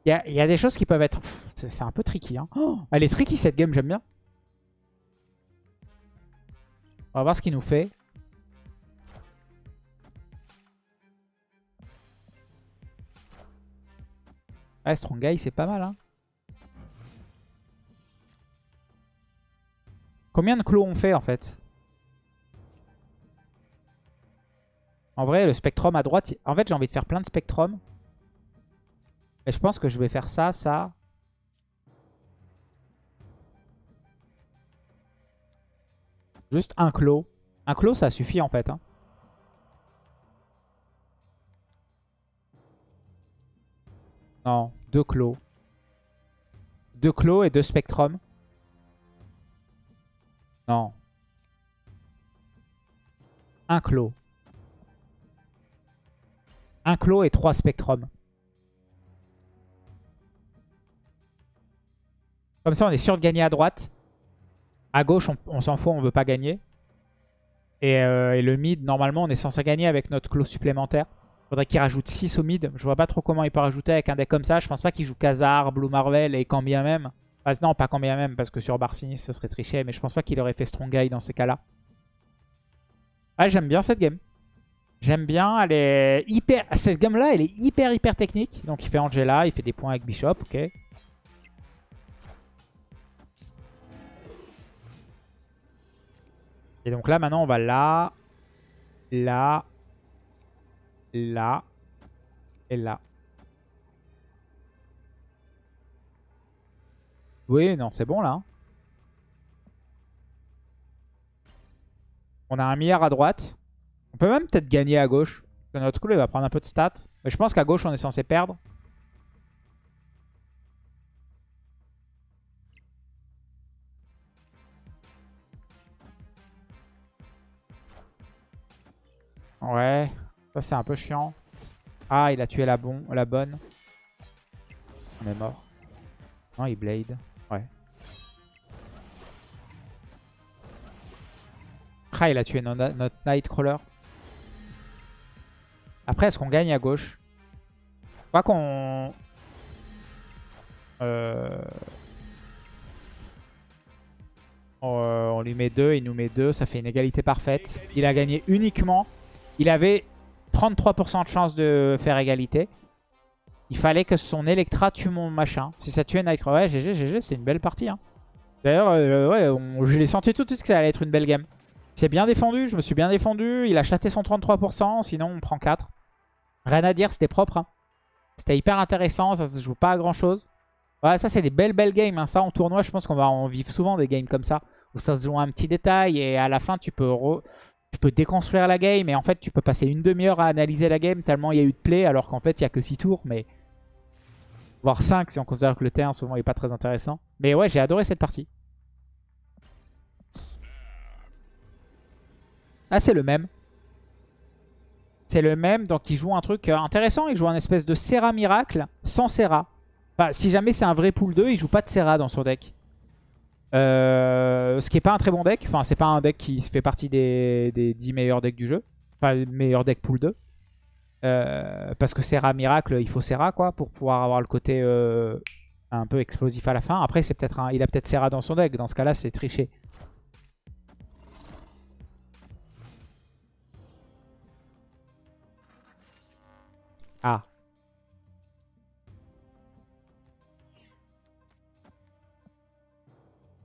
Il y, a des choses qui peuvent être... C'est un peu tricky. Hein. Oh, elle est tricky cette game, j'aime bien. On va voir ce qu'il nous fait. Ouais, Strong Guy, c'est pas mal. Hein. Combien de clos on fait en fait En vrai, le Spectrum à droite... En fait, j'ai envie de faire plein de Spectrum. Mais je pense que je vais faire ça, ça. Juste un clos. Un clos, ça suffit en fait. Hein. Non, deux clos. Deux clos et deux Spectrum. Non. Un clos. Un clos et trois spectrums. Comme ça, on est sûr de gagner à droite. À gauche, on, s'en fout, on veut pas gagner. Et, euh, et, le mid, normalement, on est censé gagner avec notre clos supplémentaire. Faudrait qu'il rajoute 6 au mid. Je vois pas trop comment il peut rajouter avec un deck comme ça. Je pense pas qu'il joue Khazar, Blue Marvel et quand bien même. Ah, non, pas combien même, parce que sur Barcinis, ce serait triché. Mais je pense pas qu'il aurait fait Strong Guy dans ces cas-là. Ah, j'aime bien cette game. J'aime bien, elle est hyper... Cette game-là, elle est hyper, hyper technique. Donc il fait Angela, il fait des points avec Bishop, ok. Et donc là, maintenant, on va là, là, là et là. Oui, non, c'est bon là. Hein. On a un milliard à droite. On peut même peut-être gagner à gauche. notre coup, il va prendre un peu de stats. Mais je pense qu'à gauche, on est censé perdre. Ouais, ça c'est un peu chiant. Ah, il a tué la, la bonne. On est mort. Non, il blade. Il a tué no- notre Nightcrawler. Après, est-ce qu'on gagne à gauche? Je crois qu'on... Euh... On, euh, on lui met 2, il nous met 2, ça fait une égalité parfaite. Il a gagné uniquement. Il avait 33% de chance de faire égalité. Il fallait que son Electra tue mon machin. Si ça tuait Nightcrawler, ouais, GG, GG, c'était une belle partie. hein. D'ailleurs, euh, je l'ai senti tout de suite que ça allait être une belle game. Il s'est bien défendu, je me suis bien défendu. Il a chaté son 33%, sinon on prend 4. Rien à dire, c'était propre. hein. C'était hyper intéressant, ça se joue pas à grand chose. Ouais, ça c'est des belles belles games. hein. Ça en tournoi, je pense qu'on va en vivre souvent des games comme ça. Où ça se joue un petit détail et à la fin tu peux, tu peux déconstruire la game. Et en fait tu peux passer une demi-heure à analyser la game tellement il y a eu de play. Alors qu'en fait il y a que 6 tours. Mais voire 5 si on considère que le T1 souvent il est pas très intéressant. Mais ouais, j'ai adoré cette partie. Ah, c'est le même. C'est le même, donc il joue un truc euh, intéressant. Il joue un espèce de Serra Miracle sans Serra. Enfin, si jamais c'est un vrai pool 2, il joue pas de Serra dans son deck. Euh, ce qui est pas un très bon deck. Enfin, c'est pas un deck qui fait partie des, des 10 meilleurs decks du jeu. Enfin, les meilleurs decks pool 2. Euh, parce que Serra Miracle, il faut Serra quoi pour pouvoir avoir le côté un peu explosif à la fin. Après, c'est peut-être il a peut-être Serra dans son deck. Dans ce cas-là, c'est triché.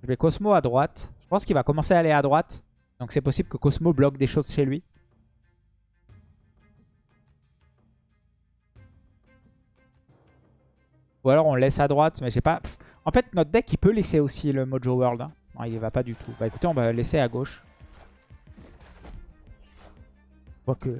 Je vais Cosmo à droite. Je pense qu'il va commencer à aller à droite. Donc c'est possible que Cosmo bloque des choses chez lui. Ou alors on laisse à droite, mais j'ai pas... En fait, notre deck, il peut laisser aussi le Mojo World. hein. Non, il va pas du tout. Bah écoutez, on va laisser à gauche. Quoique...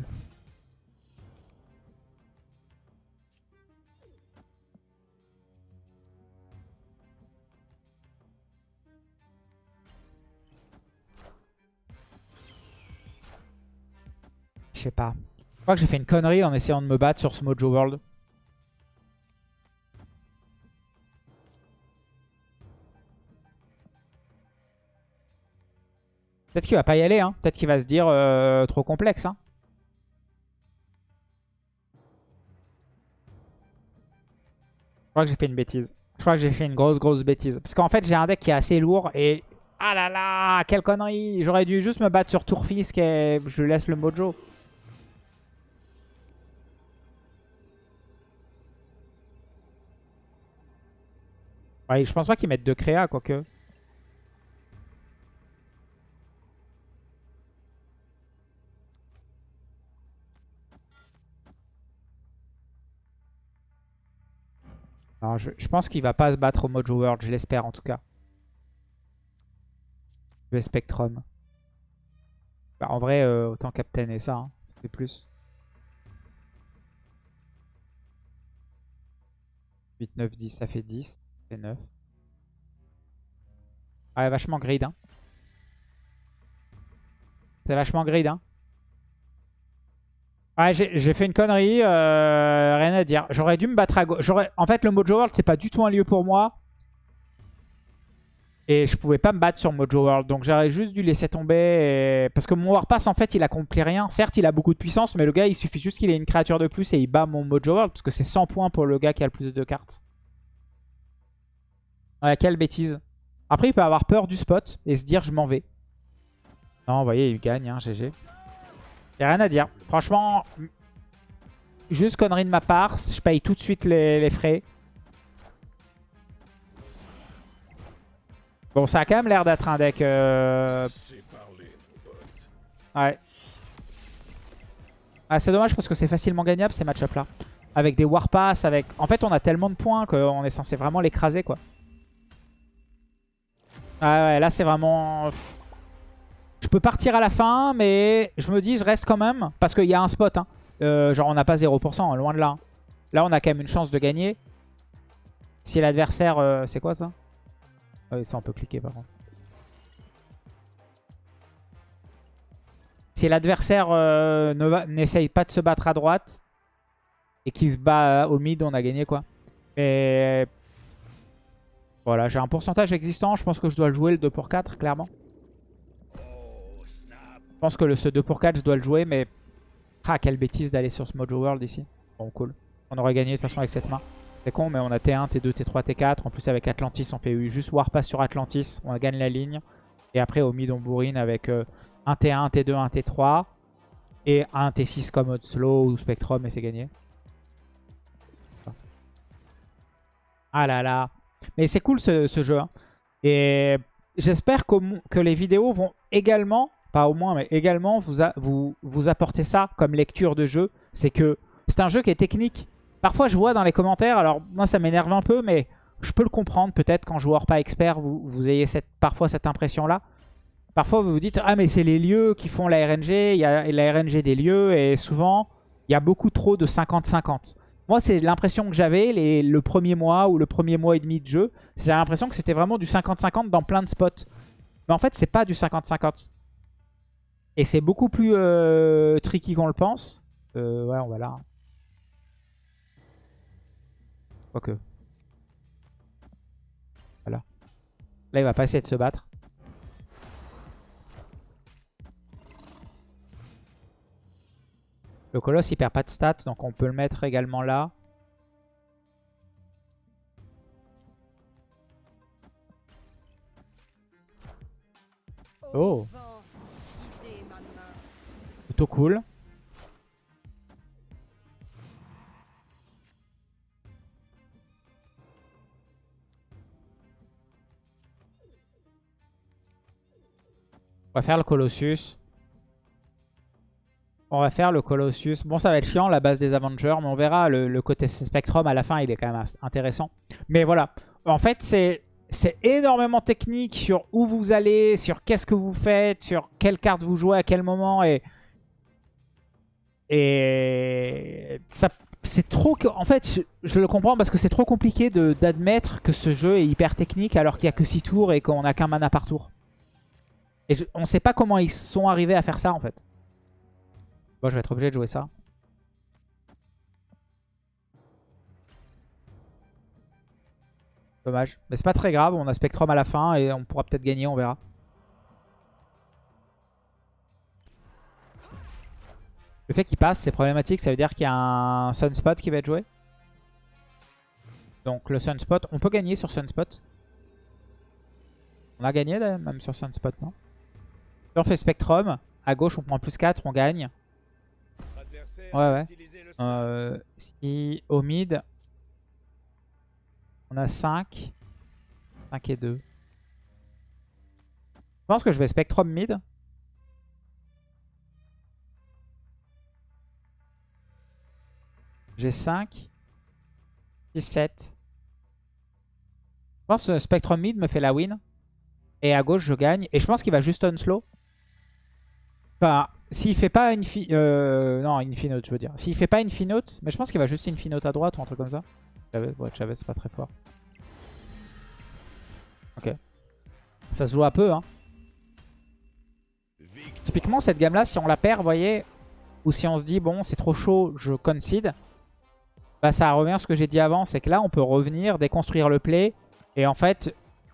Je sais pas. Je crois que j'ai fait une connerie en essayant de me battre sur ce Mojo World. Peut-être qu'il va pas y aller, hein. Peut-être qu'il va se dire euh, trop complexe, hein. Je crois que j'ai fait une bêtise. Je crois que j'ai fait une grosse grosse bêtise. Parce qu'en fait j'ai un deck qui est assez lourd et... Ah là là, quelle connerie J'aurais dû juste me battre sur Tourfisk et je laisse le mojo. Je pense pas qu'ils mettent de créa, quoique. Non, je, pense qu'il va pas se battre au Mojo World, je l'espère en tout cas. Vais Spectrum. Bah, en vrai, euh, autant Captain et ça, hein, ça fait plus. 8, 9, 10, ça fait 10. Fait 9. Ouais, vachement grid. Hein. C'est vachement grid. Hein. Ouais, j'ai j'ai fait une connerie. euh, rien à dire. J'aurais dû me battre à gauche. En fait, le Mojo World, c'est pas du tout un lieu pour moi. Et je pouvais pas me battre sur Mojo World. Donc j'aurais juste dû laisser tomber. Parce que mon Warpass, en fait, il accomplit rien. Certes, il a beaucoup de puissance. Mais le gars, il suffit juste qu'il ait une créature de plus et il bat mon Mojo World. Parce que c'est 100 points pour le gars qui a le plus de cartes. Ouais, quelle bêtise. Après, il peut avoir peur du spot et se dire je m'en vais. Non, vous voyez, il gagne, hein, GG. Y a rien à dire. Franchement, juste connerie de ma part. Je paye tout de suite les, les frais. Bon, ça a quand même l'air d'être un deck... euh, Ouais. Ah, c'est dommage parce que c'est facilement gagnable ces match-up là. Avec des Warpass, avec... En fait, on a tellement de points qu'on est censé vraiment l'écraser, quoi. Ah ouais, là c'est vraiment... Je peux partir à la fin, mais je me dis je reste quand même. Parce qu'il y a un spot. Hein. Euh, genre on n'a pas 0%, hein, loin de là. hein. Là on a quand même une chance de gagner. Si l'adversaire... euh, c'est quoi ça? Ah oui, ça on peut cliquer par contre. Si l'adversaire euh, n'essaye pas de se battre à droite et qu'il se bat au mid, on a gagné quoi. Voilà, j'ai un pourcentage existant. Je pense que je dois le jouer le 2 pour 4, clairement. pense que le, ce 2 pour 4, je dois le jouer, mais... Ah, quelle bêtise d'aller sur ce Mojo World ici. Bon, cool. On aurait gagné de toute façon avec cette main. C'est con, mais on a T1, T2, T3, T4. En plus, avec Atlantis, on fait juste Warpass sur Atlantis. On gagne la ligne. Et après, au mid, on bourrine avec euh, un T1, un T2, un T3. Et un T6 comme Slow ou Spectrum, et c'est gagné. Ah là là. Mais c'est cool ce, jeu. Hein. Et j'espère que les vidéos vont également, pas au moins, mais également vous, vous, vous apporter ça comme lecture de jeu. C'est que c'est un jeu qui est technique. Parfois, je vois dans les commentaires, alors moi ça m'énerve un peu, mais je peux le comprendre. Peut-être qu'en joueur pas expert, vous, vous ayez cette, parfois cette impression-là. Parfois, vous vous dites, ah mais c'est les lieux qui font la RNG, il y a la RNG des lieux, et souvent, il y a beaucoup trop de 50-50. Moi, c'est l'impression que j'avais le premier mois ou le premier mois et demi de jeu. J'ai l'impression que c'était vraiment du 50-50 dans plein de spots. Mais en fait, c'est pas du 50-50. Et c'est beaucoup plus euh, tricky qu'on le pense. Euh, ouais, on va là. Quoique. Voilà. Là, il va pas essayer de se battre. Le colosse il perd pas de stats donc on peut le mettre également là. Oh Plutôt cool. On va faire le Colossus. On va faire le Colossus. Bon, ça va être chiant, la base des Avengers, mais on verra. Le, côté Spectrum, à la fin, il est quand même intéressant. Mais voilà. En fait, c'est... Énormément technique sur où vous allez, sur qu'est-ce que vous faites, sur quelle carte vous jouez à quel moment. Et, et ça, c'est trop... En fait, je, le comprends parce que c'est trop compliqué d'admettre que ce jeu est hyper technique alors qu'il n'y a que 6 tours et qu'on n'a qu'un mana par tour. Et on ne sait pas comment ils sont arrivés à faire ça en fait. Bon, je vais être obligé de jouer ça. Dommage. Mais c'est pas très grave, on a Spectrum à la fin et on pourra peut-être gagner, on verra. Le fait qu'il passe, c'est problématique, ça veut dire qu'il y a un Sunspot qui va être joué. Donc le Sunspot, on peut gagner sur Sunspot. On a gagné même sur Sunspot, non? Si on fait Spectrum, à gauche on prend plus 4, on gagne. Ouais, ouais. Euh, si au mid, on a 5. 5 et 2. Je pense que je vais Spectrum mid. J'ai 5. 6, 7. Je pense que Spectrum mid me fait la win. Et à gauche, je gagne. Et je pense qu'il va juste on slow. Enfin, s'il fait pas une euh, non, Infinote, je veux dire. S'il fait pas mais je pense qu'il va juste Infinote à droite ou un truc comme ça. Ouais, Chavez, c'est pas très fort. Ok. Ça se joue un peu, hein. Typiquement, cette gamme-là, si on la perd, vous voyez, ou si on se dit, bon, c'est trop chaud, je concede, bah ça revient à ce que j'ai dit avant, c'est que là, on peut revenir, déconstruire le play, et en fait,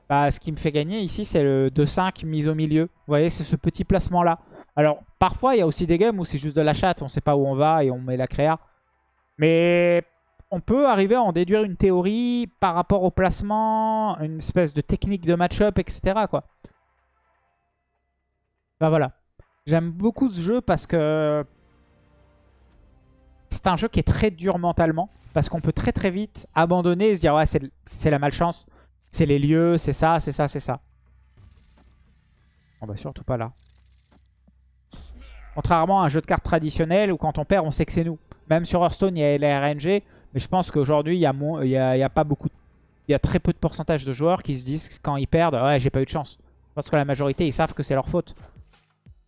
bah, ce qui me fait gagner ici, c'est le 2-5 mise au milieu. Vous voyez, c'est ce petit placement-là. Alors, parfois, il y a aussi des games où c'est juste de la chatte, on sait pas où on va et on met la créa. Mais on peut arriver à en déduire une théorie par rapport au placement, une espèce de technique de match-up, etc. Quoi. Ben voilà. J'aime beaucoup ce jeu parce que c'est un jeu qui est très dur mentalement. Parce qu'on peut très très vite abandonner et se dire ouais c'est la malchance. C'est les lieux, c'est ça, c'est ça, c'est ça. On va surtout pas là. Contrairement à un jeu de cartes traditionnel où quand on perd, on sait que c'est nous. Même sur Hearthstone, il y a les RNG. Mais je pense qu'aujourd'hui, il y, a, il, y a, pas beaucoup... Il y a très peu de pourcentage de joueurs qui se disent quand ils perdent, ouais, j'ai pas eu de chance. Parce que la majorité, ils savent que c'est leur faute.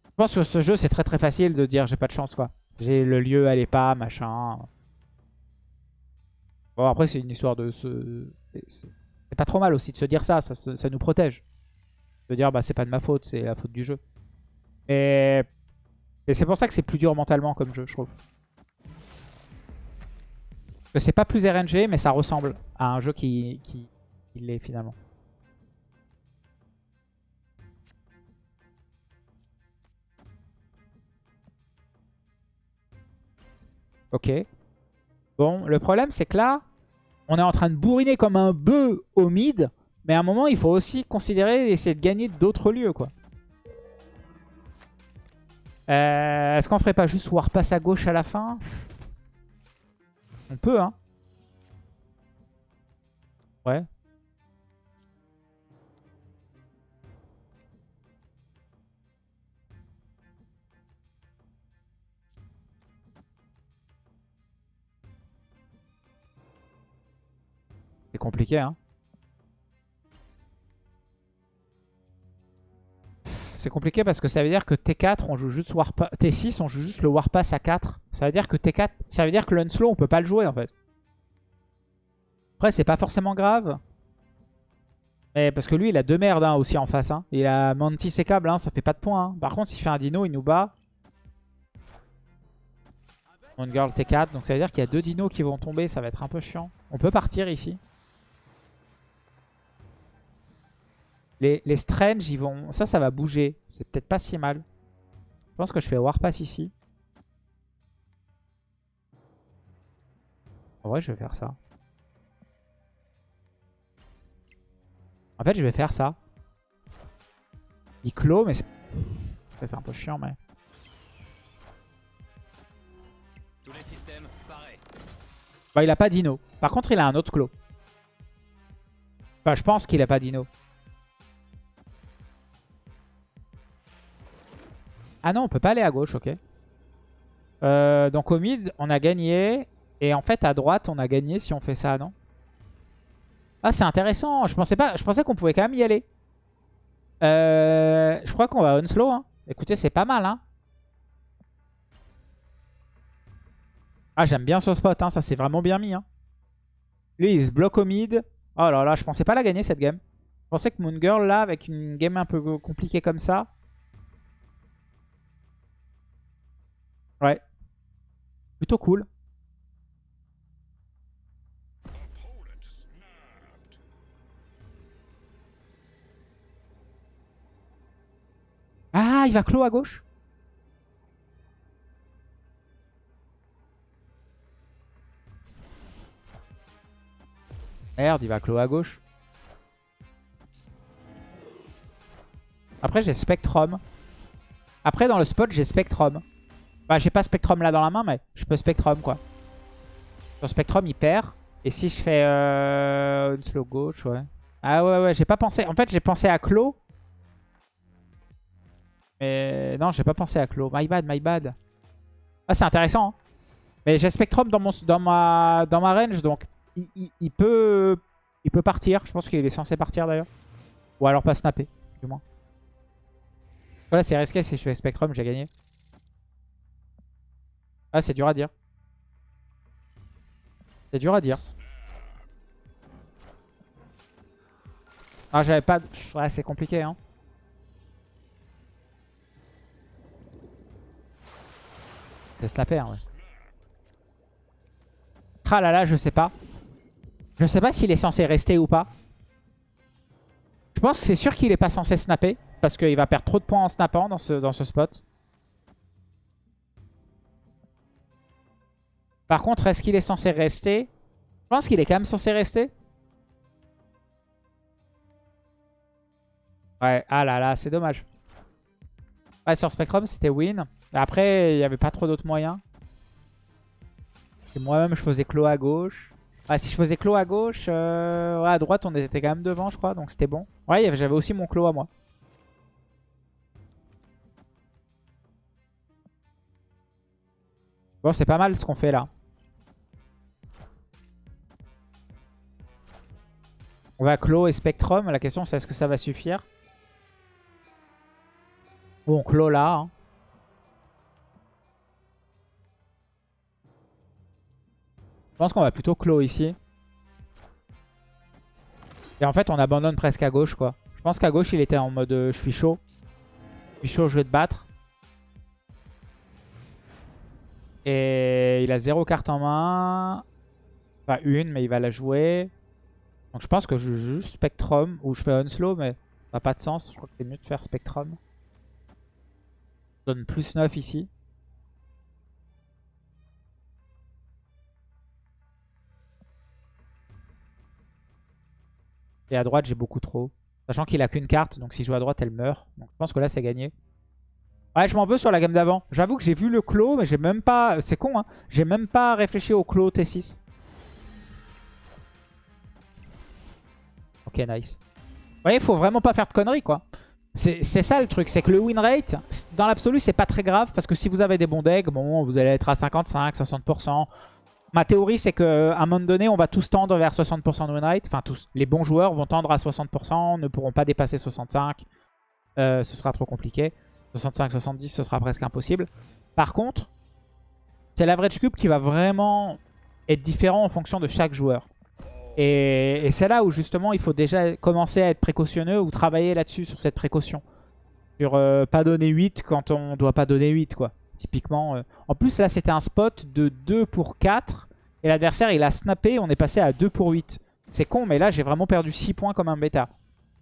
Je pense que ce jeu, c'est très très facile de dire j'ai pas de chance, quoi. J'ai le lieu, elle est pas, machin. Bon, après, c'est une histoire de... Ce... C'est pas trop mal aussi de se dire ça, ça, ça nous protège. De dire, bah c'est pas de ma faute, c'est la faute du jeu. Et et c'est pour ça que c'est plus dur mentalement comme jeu, je trouve. C'est pas plus RNG, mais ça ressemble à un jeu qui, qui, l'est finalement. Ok. Bon, le problème, c'est que là, on est en train de bourriner comme un bœuf au mid, mais à un moment, il faut aussi considérer et essayer de gagner d'autres lieux, quoi. Euh, Est-ce qu'on ferait pas juste Warpass à gauche à la fin On peut, hein. Ouais. C'est compliqué, hein. C'est compliqué parce que ça veut dire que T4, on joue juste Warpass. T6, on joue juste le Warpass à 4. Ça veut dire que T4, ça veut dire que l'Unslow, on peut pas le jouer en fait. Après, c'est pas forcément grave. Mais parce que lui, il a deux merdes hein, aussi en face. Hein. Il a Mantis et Câble, hein, ça fait pas de points. Hein. Par contre, s'il fait un dino, il nous bat. One Girl T4, donc ça veut dire qu'il y a deux dinos qui vont tomber, ça va être un peu chiant. On peut partir ici. Les, les Strange, ils vont... Ça, ça va bouger. C'est peut-être pas si mal. Je pense que je fais Warpass ici. En vrai, je vais faire ça. En fait, je vais faire ça. Il clôt, mais c'est un peu chiant, mais... Tous les systèmes, pareil. Bah, il a pas Dino. Par contre, il a un autre clos. Enfin, je pense qu'il a pas Dino. Ah non, on peut pas aller à gauche, ok. Euh, donc au mid, on a gagné. Et en fait, à droite, on a gagné si on fait ça, non? Ah, c'est intéressant. Je pensais pas, je pensais qu'on pouvait quand même y aller. Euh, je crois qu'on va unslow. Hein. Écoutez, c'est pas mal. Hein. Ah, j'aime bien ce spot. Hein. Ça, c'est vraiment bien mis. Hein. Lui, il se bloque au mid. Oh là là, je pensais pas la gagner cette game. Je pensais que Moon Girl, là, avec une game un peu compliquée comme ça... Ouais. Plutôt cool. Ah, il va clos à gauche Merde, il va clos à gauche. Après, j'ai Spectrum. Après, dans le spot, j'ai Spectrum. Bah, j'ai pas Spectrum là dans la main, mais je peux Spectrum, quoi. Sur Spectrum, il perd. Et si je fais euh, une slow gauche, ouais. Ah ouais, ouais, j'ai pas pensé. En fait, j'ai pensé à Clos. Mais non, j'ai pas pensé à Clos. My bad, my bad. Ah, c'est intéressant. Hein. Mais j'ai Spectrum dans, mon, dans, ma, dans ma range, donc il, peut, il peut partir. Je pense qu'il est censé partir d'ailleurs. Ou alors pas snapper, du moins. Voilà, c'est risqué si je fais Spectrum, j'ai gagné. Ah, c'est dur à dire. C'est dur à dire. Ah, j'avais pas... Ouais, c'est compliqué, hein. Laisse la paire, ouais. Ah là là, je sais pas. Je sais pas s'il est censé rester ou pas. Je pense que c'est sûr qu'il est pas censé snapper. Parce qu'il va perdre trop de points en snappant dans ce, dans ce spot. Par contre, est-ce qu'il est censé rester? Je pense qu'il est quand même censé rester. Ouais, ah là là, c'est dommage. Ouais, sur Spectrum, c'était win. Après, il n'y avait pas trop d'autres moyens. Moi-même, je faisais clos à gauche. Ah, si je faisais clos à gauche, euh, à droite, on était quand même devant, je crois. Donc c'était bon. Ouais, j'avais aussi mon clos à moi. Bon, c'est pas mal ce qu'on fait là. On va clos et Spectrum. La question c'est est-ce que ça va suffire? Bon, clos là. Hein. Je pense qu'on va plutôt clos ici. Et en fait, on abandonne presque à gauche, quoi. Je pense qu'à gauche, il était en mode euh, je suis chaud. Je suis chaud, je vais te battre. Et il a zéro carte en main. Pas une, mais il va la jouer. Donc je pense que je joue juste Spectrum ou je fais Unslow, mais ça n'a pas de sens. Je crois que c'est mieux de faire Spectrum. Je donne plus 9 ici. Et à droite, j'ai beaucoup trop. Sachant qu'il a qu'une carte, donc si je joue à droite, elle meurt. Donc je pense que là, c'est gagné. Ouais, je m'en veux sur la gamme d'avant. J'avoue que j'ai vu le clos, mais j'ai même pas... C'est con, hein. J'ai même pas réfléchi au clos T6. Ok, nice. Vous voyez, il faut vraiment pas faire de conneries, quoi. C'est ça le truc, c'est que le win rate, dans l'absolu, c'est pas très grave. Parce que si vous avez des bons decks, bon, vous allez être à 55, 60%. Ma théorie, c'est qu'à un moment donné, on va tous tendre vers 60% de win rate. Enfin, tous. Les bons joueurs vont tendre à 60%, ne pourront pas dépasser 65%. Euh, ce sera trop compliqué. 65-70, ce sera presque impossible. Par contre, c'est l'average cube qui va vraiment être différent en fonction de chaque joueur. Et, c'est là où justement il faut déjà commencer à être précautionneux ou travailler là-dessus sur cette précaution. Sur euh, pas donner 8 quand on doit pas donner 8 quoi. Typiquement. Euh. En plus là c'était un spot de 2 pour 4 et l'adversaire il a snappé, on est passé à 2 pour 8. C'est con mais là j'ai vraiment perdu 6 points comme un bêta.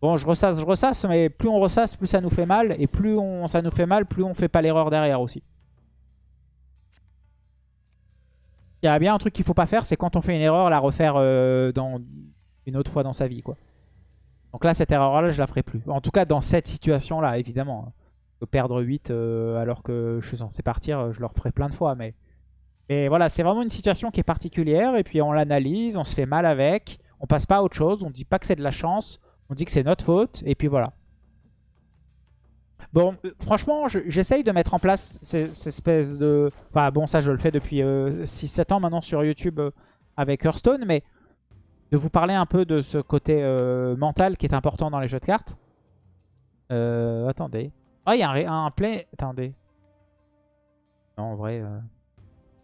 Bon je ressasse, je ressasse mais plus on ressasse plus ça nous fait mal et plus ça nous fait mal plus on fait pas l'erreur derrière aussi. Il y a bien un truc qu'il faut pas faire, c'est quand on fait une erreur, la refaire euh, dans une autre fois dans sa vie. quoi. Donc là, cette erreur-là, je la ferai plus. En tout cas, dans cette situation-là, évidemment. Perdre 8 euh, alors que je suis censé partir, je le referai plein de fois. Mais, mais voilà, c'est vraiment une situation qui est particulière. Et puis on l'analyse, on se fait mal avec. On passe pas à autre chose. On dit pas que c'est de la chance. On dit que c'est notre faute. Et puis voilà. Bon, euh, franchement, j'essaye de mettre en place cette, espèce de... Enfin, bon, ça, je le fais depuis 6-7 euh, ans maintenant sur YouTube euh, avec Hearthstone, mais de vous parler un peu de ce côté mental qui est important dans les jeux de cartes. attendez. Ah, il y a un, play... Attendez. Non, en vrai...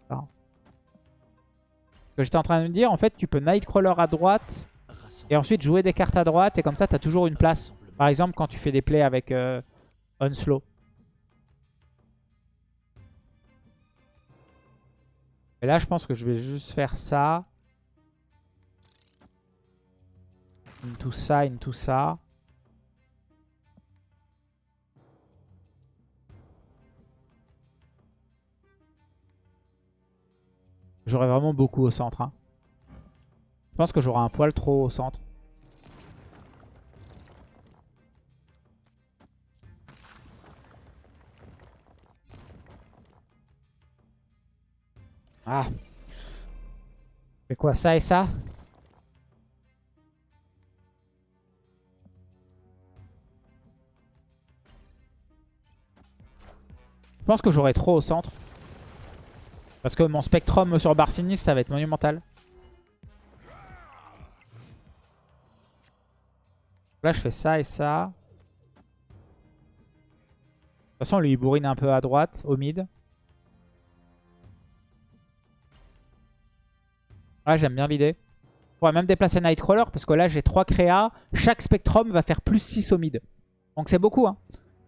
Ce que j'étais en train de me dire, en fait, tu peux Nightcrawler à droite et ensuite jouer des cartes à droite et comme ça, tu as toujours une place. Par exemple, quand tu fais des plays avec... Unslow. Et là, je pense que je vais juste faire ça. Into ça, into ça. J'aurai vraiment beaucoup au centre. Hein. Je pense que j'aurai un poil trop au centre. Ah. C'est quoi ça et ça? Je pense que j'aurai trop au centre. Parce que mon Spectrum sur Barcinis, ça va être monumental. Là, je fais ça et ça. De toute façon, lui, il bourrine un peu à droite, au mid. Ouais, j'aime bien l'idée. On pourrait même déplacer Nightcrawler parce que là, j'ai 3 créas. Chaque Spectrum va faire plus 6 au mid. Donc c'est beaucoup. Hein.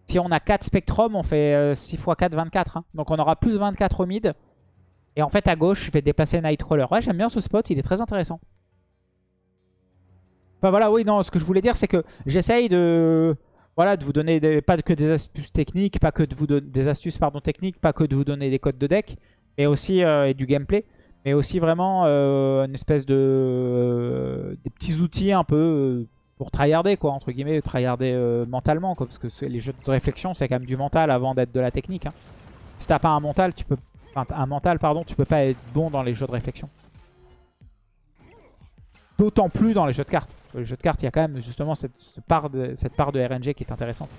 Si on a 4 Spectrum, on fait 6 x 4, 24. Donc on aura plus 24 au mid. Et en fait, à gauche, je vais déplacer Nightcrawler. Ouais, j'aime bien ce spot. Il est très intéressant. Enfin voilà, oui, non, ce que je voulais dire, c'est que j'essaye de... Voilà, de vous donner pas que des astuces techniques, pas que de vous donner des astuces pardon, techniques, pas que de vous donner des codes de deck, mais aussi euh, du gameplay mais aussi vraiment euh, une espèce de euh, des petits outils un peu euh, pour tryharder quoi entre guillemets tryharder mentalement quoi parce que les jeux de réflexion c'est quand même du mental avant d'être de la technique hein. si t'as pas un mental tu peux un mental pardon tu peux pas être bon dans les jeux de réflexion. D'autant plus dans les jeux de cartes. Les jeux de cartes il y a quand même justement part de, cette part de RNG qui est intéressante.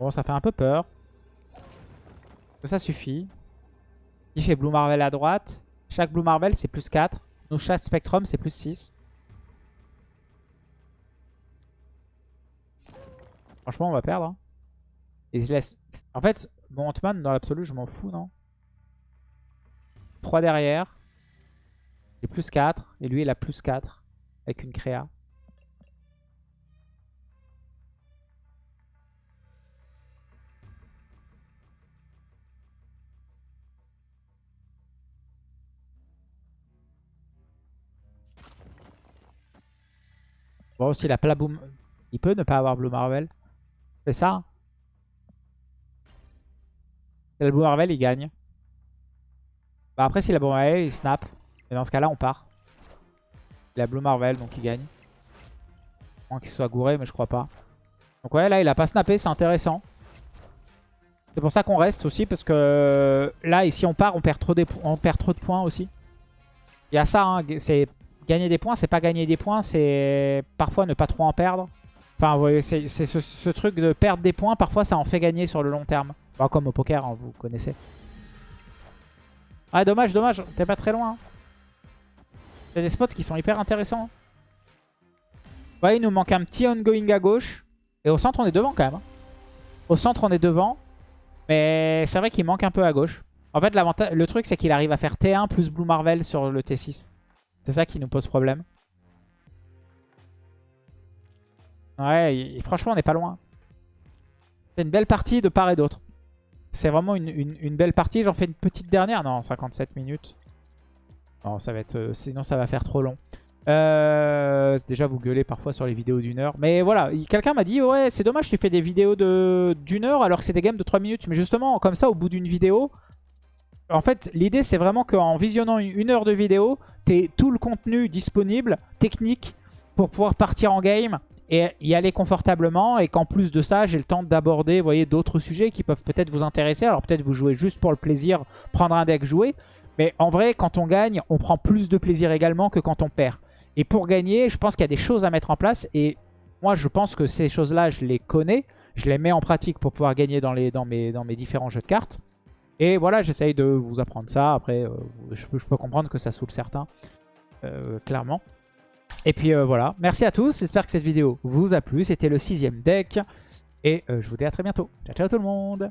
Bon ça fait un peu peur ça suffit. Il fait Blue Marvel à droite. Chaque Blue Marvel, c'est plus 4. Nous, chaque Spectrum, c'est plus 6. Franchement, on va perdre. Hein. Et je laisse... En fait, mon Ant-Man, dans l'absolu, je m'en fous, non? 3 derrière. Et plus 4. Et lui, il a plus 4. Avec une créa. Bon, aussi, il a boom. Il peut ne pas avoir Blue Marvel. C'est ça. Si il a Blue Marvel, il gagne. Bah après, s'il a Blue Marvel, il snap. Et dans ce cas-là, on part. Il a Blue Marvel, donc il gagne. Moins qu'il soit gouré, mais je crois pas. Donc ouais, là, il a pas snappé, c'est intéressant. C'est pour ça qu'on reste aussi, parce que là, ici, on part, on perd trop, on perd trop de points aussi. Il y a ça, hein, c'est gagner des points, c'est pas gagner des points, c'est parfois ne pas trop en perdre. Enfin, vous voyez, c'est ce, truc de perdre des points, parfois ça en fait gagner sur le long terme. Comme au poker, hein, vous connaissez. Ah, dommage, dommage, t'es pas très loin. Il y a des spots qui sont hyper intéressants. Ouais, il nous manque un petit ongoing à gauche. Et au centre, on est devant quand même. hein. Au centre, on est devant. Mais c'est vrai qu'il manque un peu à gauche. En fait, le truc, c'est qu'il arrive à faire T1 plus Blue Marvel sur le T6. C'est ça qui nous pose problème. Ouais, franchement, on n'est pas loin. C'est une belle partie de part et d'autre. C'est vraiment une, belle partie. J'en fais une petite dernière. Non, 57 minutes. Non, ça va être... euh, sinon, ça va faire trop long. Euh, déjà, vous gueulez parfois sur les vidéos d'une heure. Mais voilà, il- quelqu'un m'a dit, ouais, c'est dommage, tu fais des vidéos de- d'une heure alors que c'est des games de 3 minutes. Mais justement, comme ça, au bout d'une vidéo, en fait, l'idée, c'est vraiment qu'en visionnant une, heure de vidéo, t'aies tout le contenu disponible, technique, pour pouvoir partir en game et y aller confortablement. Et qu'en plus de ça, j'ai le temps d'aborder, voyez, d'autres sujets qui peuvent peut-être vous intéresser. Alors peut-être vous jouez juste pour le plaisir, prendre un deck, jouer. Mais en vrai, quand on gagne, on prend plus de plaisir également que quand on perd. Et pour gagner, je pense qu'il y a des choses à mettre en place. Et moi, je pense que ces choses-là, je les connais. Je les mets en pratique pour pouvoir gagner dans, mes, dans mes différents jeux de cartes. Et voilà, j'essaye de vous apprendre ça. Après, euh, je, peux, comprendre que ça saoule certains, euh, clairement. Et puis euh, voilà, merci à tous. J'espère que cette vidéo vous a plu. C'était le sixième deck. Et je vous dis à très bientôt. Ciao, ciao tout le monde